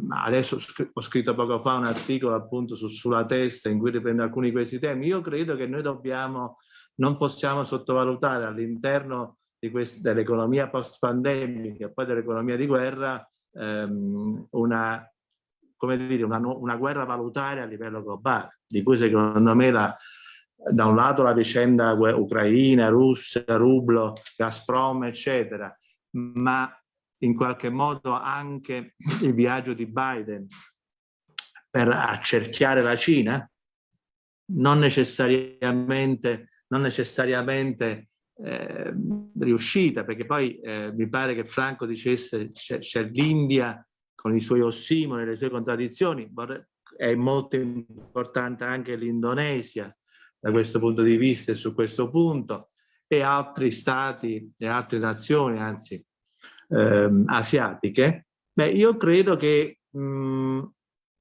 adesso ho scritto poco fa un articolo appunto su, sulla testa in cui riprendo alcuni di questi temi, io credo che noi dobbiamo, non possiamo sottovalutare all'interno dell'economia post-pandemica e poi dell'economia di guerra ehm, una, come dire, una, una guerra valutaria a livello globale, di cui secondo me la, da un lato la vicenda ucraina, Russia, rublo, Gazprom, eccetera, ma in qualche modo anche il viaggio di Biden per accerchiare la Cina, non necessariamente, non necessariamente eh, riuscita, perché poi eh, mi pare che Franco dicesse c'è l'India con i suoi ossimoni, le sue contraddizioni, è molto importante anche l'Indonesia, da questo punto di vista e su questo punto e altri stati e altre nazioni, anzi ehm, asiatiche, beh, io credo che mh,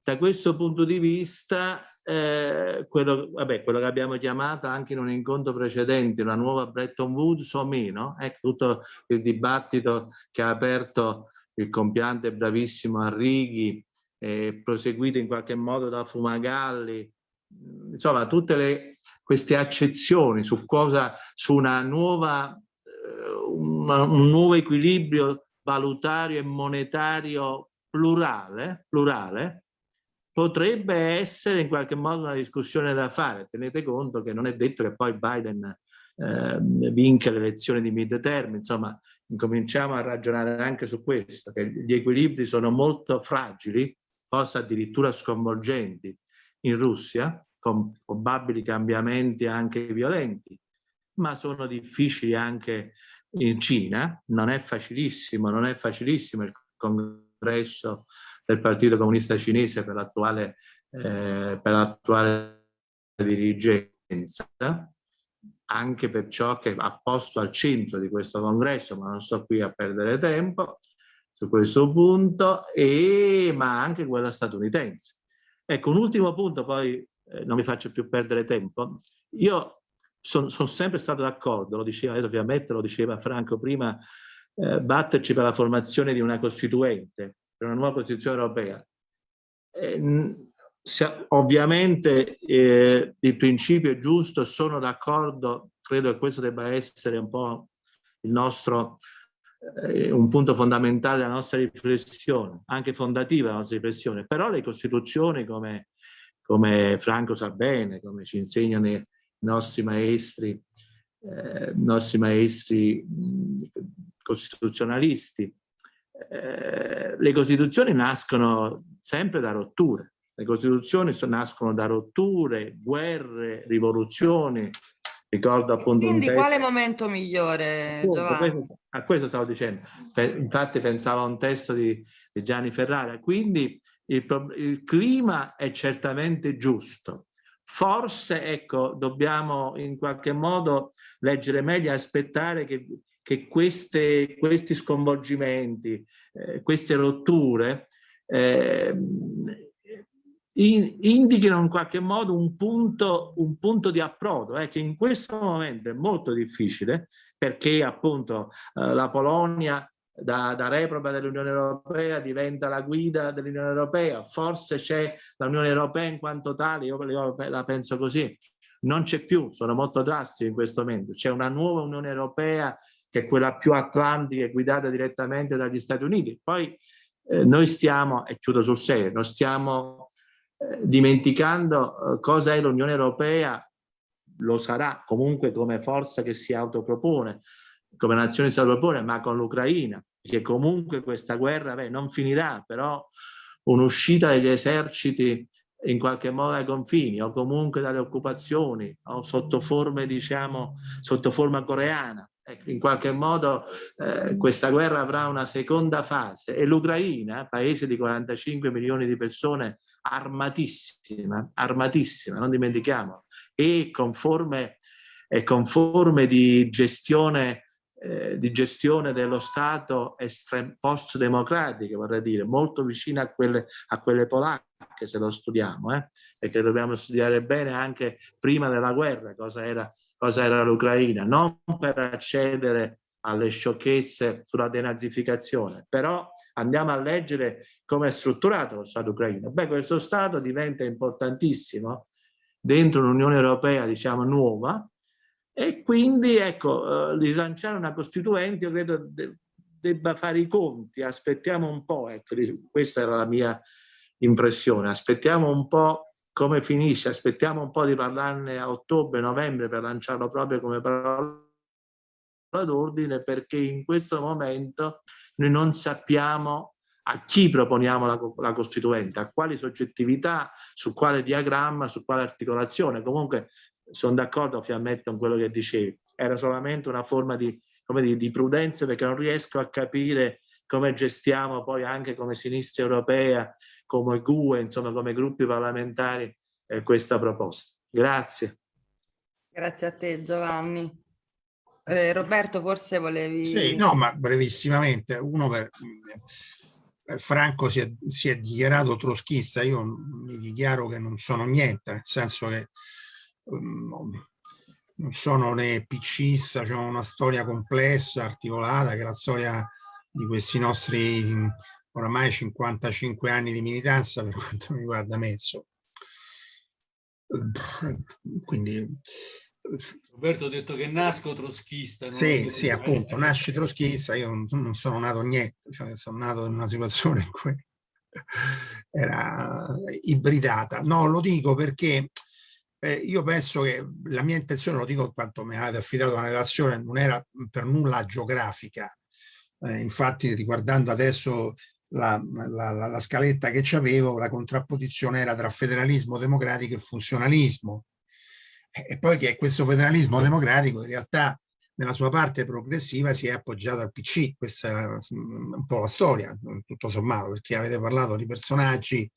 da questo punto di vista eh, quello, vabbè, quello che abbiamo chiamato anche in un incontro precedente, una nuova Bretton Woods o meno, ecco tutto il dibattito che ha aperto il compiante bravissimo Arrighi, eh, proseguito in qualche modo da Fumagalli, insomma tutte le, queste accezioni su cosa, su una nuova, eh, una, un nuovo equilibrio valutario e monetario plurale, plurale, potrebbe essere in qualche modo una discussione da fare. Tenete conto che non è detto che poi Biden eh, vinca le elezioni di mid-term, insomma, incominciamo a ragionare anche su questo, che gli equilibri sono molto fragili, forse addirittura sconvolgenti, in Russia, con probabili cambiamenti anche violenti, ma sono difficili anche in Cina, non è facilissimo, non è facilissimo il congresso del Partito Comunista Cinese per l'attuale eh, dirigenza, anche per ciò che ha posto al centro di questo congresso, ma non sto qui a perdere tempo su questo punto, e, ma anche quella statunitense. Ecco, un ultimo punto, poi eh, non mi faccio più perdere tempo. Io sono son sempre stato d'accordo, lo diceva, adesso ovviamente lo diceva Franco prima, eh, batterci per la formazione di una costituente, per una nuova Costituzione europea. Eh, ovviamente eh, il principio è giusto, sono d'accordo, credo che questo debba essere un po' il nostro eh, un punto fondamentale della nostra riflessione, anche fondativa della nostra riflessione, però le Costituzioni, come, come Franco sa bene, come ci insegnano i nostri maestri, eh, nostri maestri mh, costituzionalisti, eh, le Costituzioni nascono sempre da rotture, le Costituzioni nascono da rotture, guerre, rivoluzioni, Ricordo appunto Quindi quale momento migliore, appunto, a questo stavo dicendo. Infatti pensavo a un testo di, di Gianni Ferrara. Quindi il, il, clima è certamente giusto. Forse, ecco, dobbiamo in qualche modo leggere meglio aspettare che, che queste, questi sconvolgimenti, eh, queste rotture eh, in, indichino in qualche modo un punto, un punto di approdo eh, che in questo momento è molto difficile perché appunto eh, la Polonia da, da reproba dell'Unione Europea diventa la guida dell'Unione Europea, forse c'è l'Unione Europea in quanto tale, io, io la penso così, non c'è più, sono molto drastico in questo momento, c'è una nuova Unione Europea che è quella più atlantica guidata direttamente dagli Stati Uniti. Poi eh, noi stiamo, e chiudo sul serio, non stiamo dimenticando eh, cosa è l'Unione Europea, lo sarà comunque come forza che si autopropone, come nazione si autopropone, ma con l'Ucraina, che comunque questa guerra beh, non finirà, però un'uscita degli eserciti in qualche modo ai confini o comunque dalle occupazioni o sotto forme diciamo sotto forma coreana. Ecco, in qualche modo eh, questa guerra avrà una seconda fase. E l'Ucraina, paese di 45 milioni di persone armatissima, armatissima, non dimentichiamo, e con forme, e con forme di gestione eh, di gestione dello Stato post-democratiche, vorrei dire, molto vicine a quelle, a quelle polacche, se lo studiamo, eh? che dobbiamo studiare bene anche prima della guerra, cosa era cosa era l'Ucraina, non per accedere alle sciocchezze sulla denazificazione, però andiamo a leggere come è strutturato lo Stato ucraino. Beh, questo Stato diventa importantissimo dentro un'Unione Europea, diciamo, nuova, e quindi, ecco, eh, rilanciare una Costituente, io credo de debba fare i conti, aspettiamo un po', ecco, questa era la mia impressione, aspettiamo un po' come finisce, aspettiamo un po' di parlarne a ottobre, novembre per lanciarlo proprio come parola d'ordine perché in questo momento noi non sappiamo a chi proponiamo la, la, Costituente, a quali soggettività, su quale diagramma, su quale articolazione. Comunque sono d'accordo Fiammetto con quello che dicevi, era solamente una forma di, dire, di prudenza perché non riesco a capire come gestiamo poi anche come sinistra europea, come GUE, insomma come gruppi parlamentari eh, questa proposta. Grazie. Grazie a te Giovanni. Eh, Roberto, forse volevi... Sì, no, ma brevissimamente. Uno per... Eh, Franco si è, si è, dichiarato troschista, io mi dichiaro che non sono niente, nel senso che um, non sono né piccista, c'è una storia complessa, articolata, che è la storia di questi nostri oramai 55 anni di militanza per quanto mi riguarda Mezzo. Quindi Roberto ha detto che nasco troschista. Sì, sì, appunto, nasci troschista, io non, non, sono nato niente, cioè sono nato in una situazione in cui era ibridata. No, lo dico perché eh, io penso che la mia intenzione, lo dico in quanto mi avete affidato una relazione, non era per nulla geografica. Eh, infatti, riguardando adesso la, la, la, la scaletta che avevo, la contrapposizione era tra federalismo democratico e funzionalismo e poi che questo federalismo democratico in realtà nella sua parte progressiva si è appoggiato al PC, questa è un po' la storia, tutto sommato, perché avete parlato di personaggi,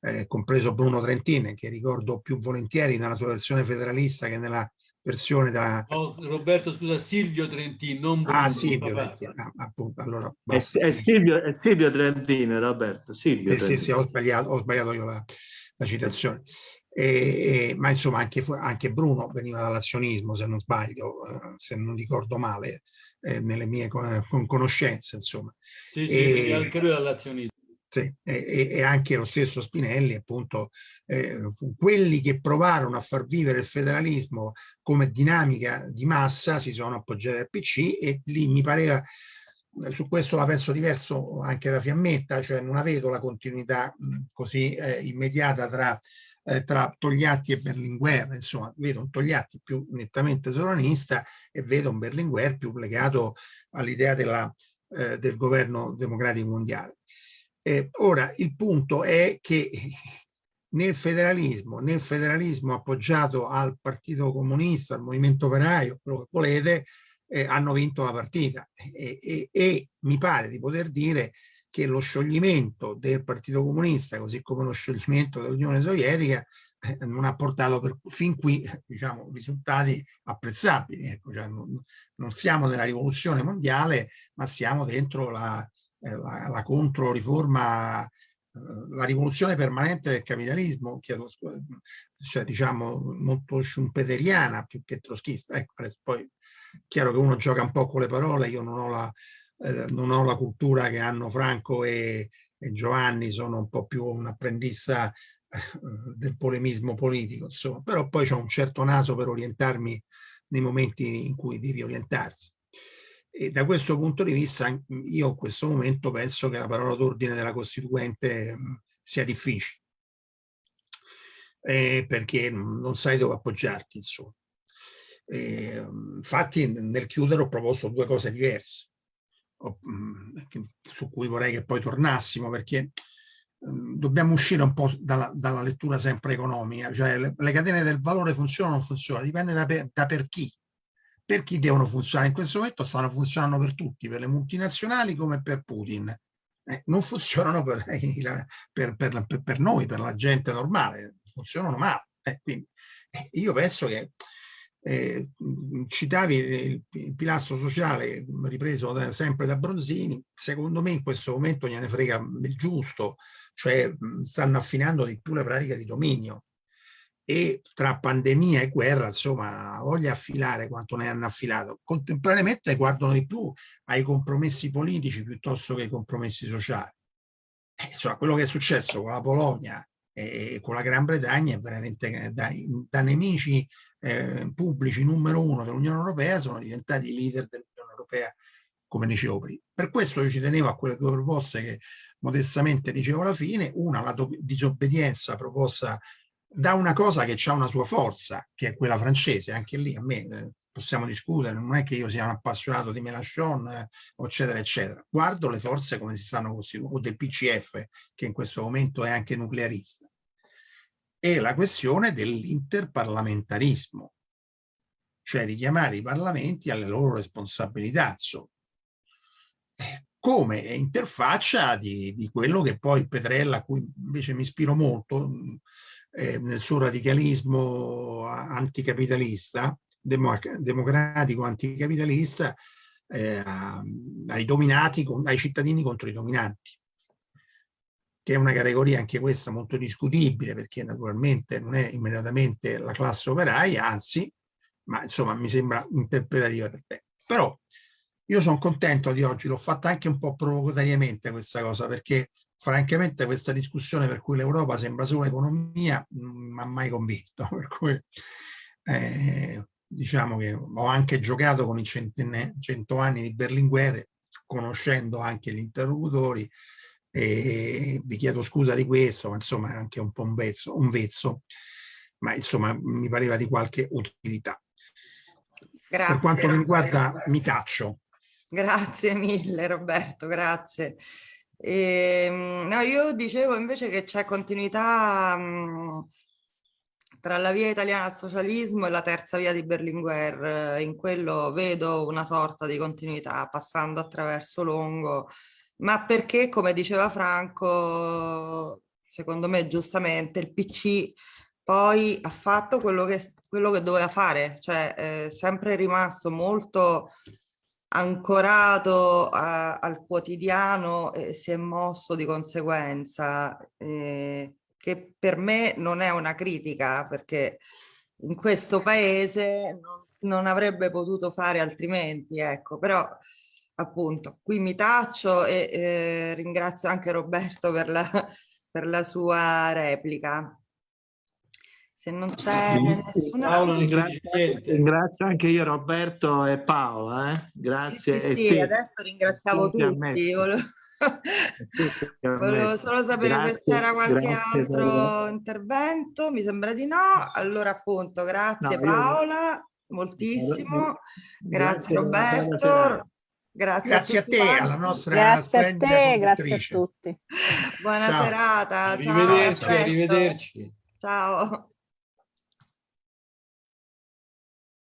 eh, compreso Bruno Trentin, che ricordo più volentieri nella sua versione federalista che nella versione da... Oh, Roberto, scusa, Silvio Trentin, non Bruno. Ah, Silvio Trentin, ah, appunto, allora... È, è, Silvio, è Silvio Trentin, Roberto, Silvio sì, Trentin. Sì, sì, ho sbagliato, ho sbagliato io la, la citazione. E, e, ma insomma anche, anche, Bruno veniva dall'azionismo se non sbaglio, eh, se non ricordo male, eh, nelle mie con, conoscenze insomma. Sì, sì, e, anche lui dall'azionismo. Sì, e, e, anche lo stesso Spinelli, appunto, eh, quelli che provarono a far vivere il federalismo come dinamica di massa si sono appoggiati al PC e lì mi pareva, su questo la penso diverso anche da Fiammetta, cioè non avevo la continuità così eh, immediata tra eh, tra Togliatti e Berlinguer, insomma vedo un Togliatti più nettamente sovranista e vedo un Berlinguer più legato all'idea eh, del governo democratico mondiale. Eh, ora, il punto è che nel federalismo, nel federalismo appoggiato al Partito Comunista, al Movimento Operaio, quello che volete, eh, hanno vinto la partita e, e, e mi pare di poter dire che lo scioglimento del Partito Comunista, così come lo scioglimento dell'Unione Sovietica, eh, non ha portato per, fin qui diciamo, risultati apprezzabili. Ecco, cioè non, non, siamo nella rivoluzione mondiale, ma siamo dentro la, eh, la, la controriforma, eh, la rivoluzione permanente del capitalismo, chiedo, cioè diciamo molto schumpeteriana più che troschista. Ecco, poi chiaro che uno gioca un po' con le parole, io non ho la eh, non ho la cultura che hanno Franco e, e Giovanni, sono un po' più un apprendista eh, del polemismo politico, insomma, però poi ho un certo naso per orientarmi nei momenti in cui devi orientarsi. E da questo punto di vista io in questo momento penso che la parola d'ordine della Costituente mh, sia difficile, eh, perché non sai dove appoggiarti, insomma. Eh, infatti nel chiudere ho proposto due cose diverse. Mm, su cui vorrei che poi tornassimo perché mm, dobbiamo uscire un po' dalla, dalla lettura sempre economica, cioè le, le, catene del valore funzionano o non funzionano, dipende da per, da per chi. Per chi devono funzionare? In questo momento stanno funzionando per tutti, per le multinazionali come per Putin. Eh, non funzionano per, per, per, per, noi, per la gente normale, funzionano male. Eh, quindi, eh, io penso che eh, citavi il, il, pilastro sociale ripreso da, sempre da Bronzini, secondo me in questo momento gliene frega del giusto, cioè stanno affinando di più le pratiche di dominio. e tra pandemia e guerra, insomma, voglia affilare quanto ne hanno affilato. Contemporaneamente guardano di più ai compromessi politici piuttosto che ai compromessi sociali. Eh, insomma, quello che è successo con la Polonia e con la Gran Bretagna è veramente da, da nemici eh, pubblici numero uno dell'Unione Europea sono diventati leader dell'Unione Europea, come dicevo prima. Per questo io ci tenevo a quelle due proposte che modestamente dicevo alla fine, una la disobbedienza proposta da una cosa che ha una sua forza, che è quella francese, anche lì a me eh, possiamo discutere, non è che io sia un appassionato di Mélenchon, eh, eccetera, eccetera. Guardo le forze come si stanno costituendo, o del PCF, che in questo momento è anche nuclearista. E la questione dell'interparlamentarismo, cioè richiamare i parlamenti alle loro responsabilità, insomma. Eh, come interfaccia di, di quello che poi Petrella, a cui invece mi ispiro molto, eh, nel suo radicalismo anticapitalista, democratico anticapitalista, eh, ai dominati, ai cittadini contro i dominanti che è una categoria anche questa molto discutibile perché naturalmente non è immediatamente la classe operaia, anzi, ma insomma mi sembra interpretativa del tempo. Però io sono contento di oggi, l'ho fatta anche un po' provocatoriamente questa cosa perché francamente questa discussione per cui l'Europa sembra solo economia non mi ha mai convinto, per cui eh, diciamo che ho anche giocato con i cento anni di Berlinguer, conoscendo anche gli interlocutori, e vi chiedo scusa di questo, ma insomma è anche un po' un vezzo, un vezzo, ma insomma mi pareva di qualche utilità. Grazie. Per quanto mi riguarda mi taccio. Grazie mille Roberto, grazie. E, ehm, no, io dicevo invece che c'è continuità mh, tra la via italiana al socialismo e la terza via di Berlinguer. In quello vedo una sorta di continuità passando attraverso Longo, ma perché, come diceva Franco, secondo me giustamente, il PC poi ha fatto quello che, quello che doveva fare, cioè è sempre rimasto molto ancorato a, al quotidiano e si è mosso di conseguenza, eh, che per me non è una critica perché in questo paese non, non avrebbe potuto fare altrimenti, ecco, però appunto qui mi taccio e eh, ringrazio anche Roberto per la, per la sua replica. Se non c'è nessuna... Paolo, ringrazio, ringrazio, anche io Roberto e Paola. Eh? Grazie. Sì, sì, sì adesso ringraziavo tutti. Volevo... Volevo solo sapere grazie, se c'era qualche altro per... intervento, mi sembra di no. Allora appunto, grazie no, Paola, io... moltissimo, grazie, grazie Roberto. Grazie, grazie a, a te, quanti. alla nostra grazie a te, grazie a tutti. Buona ciao. serata. Ciao, arrivederci, arrivederci. Ciao.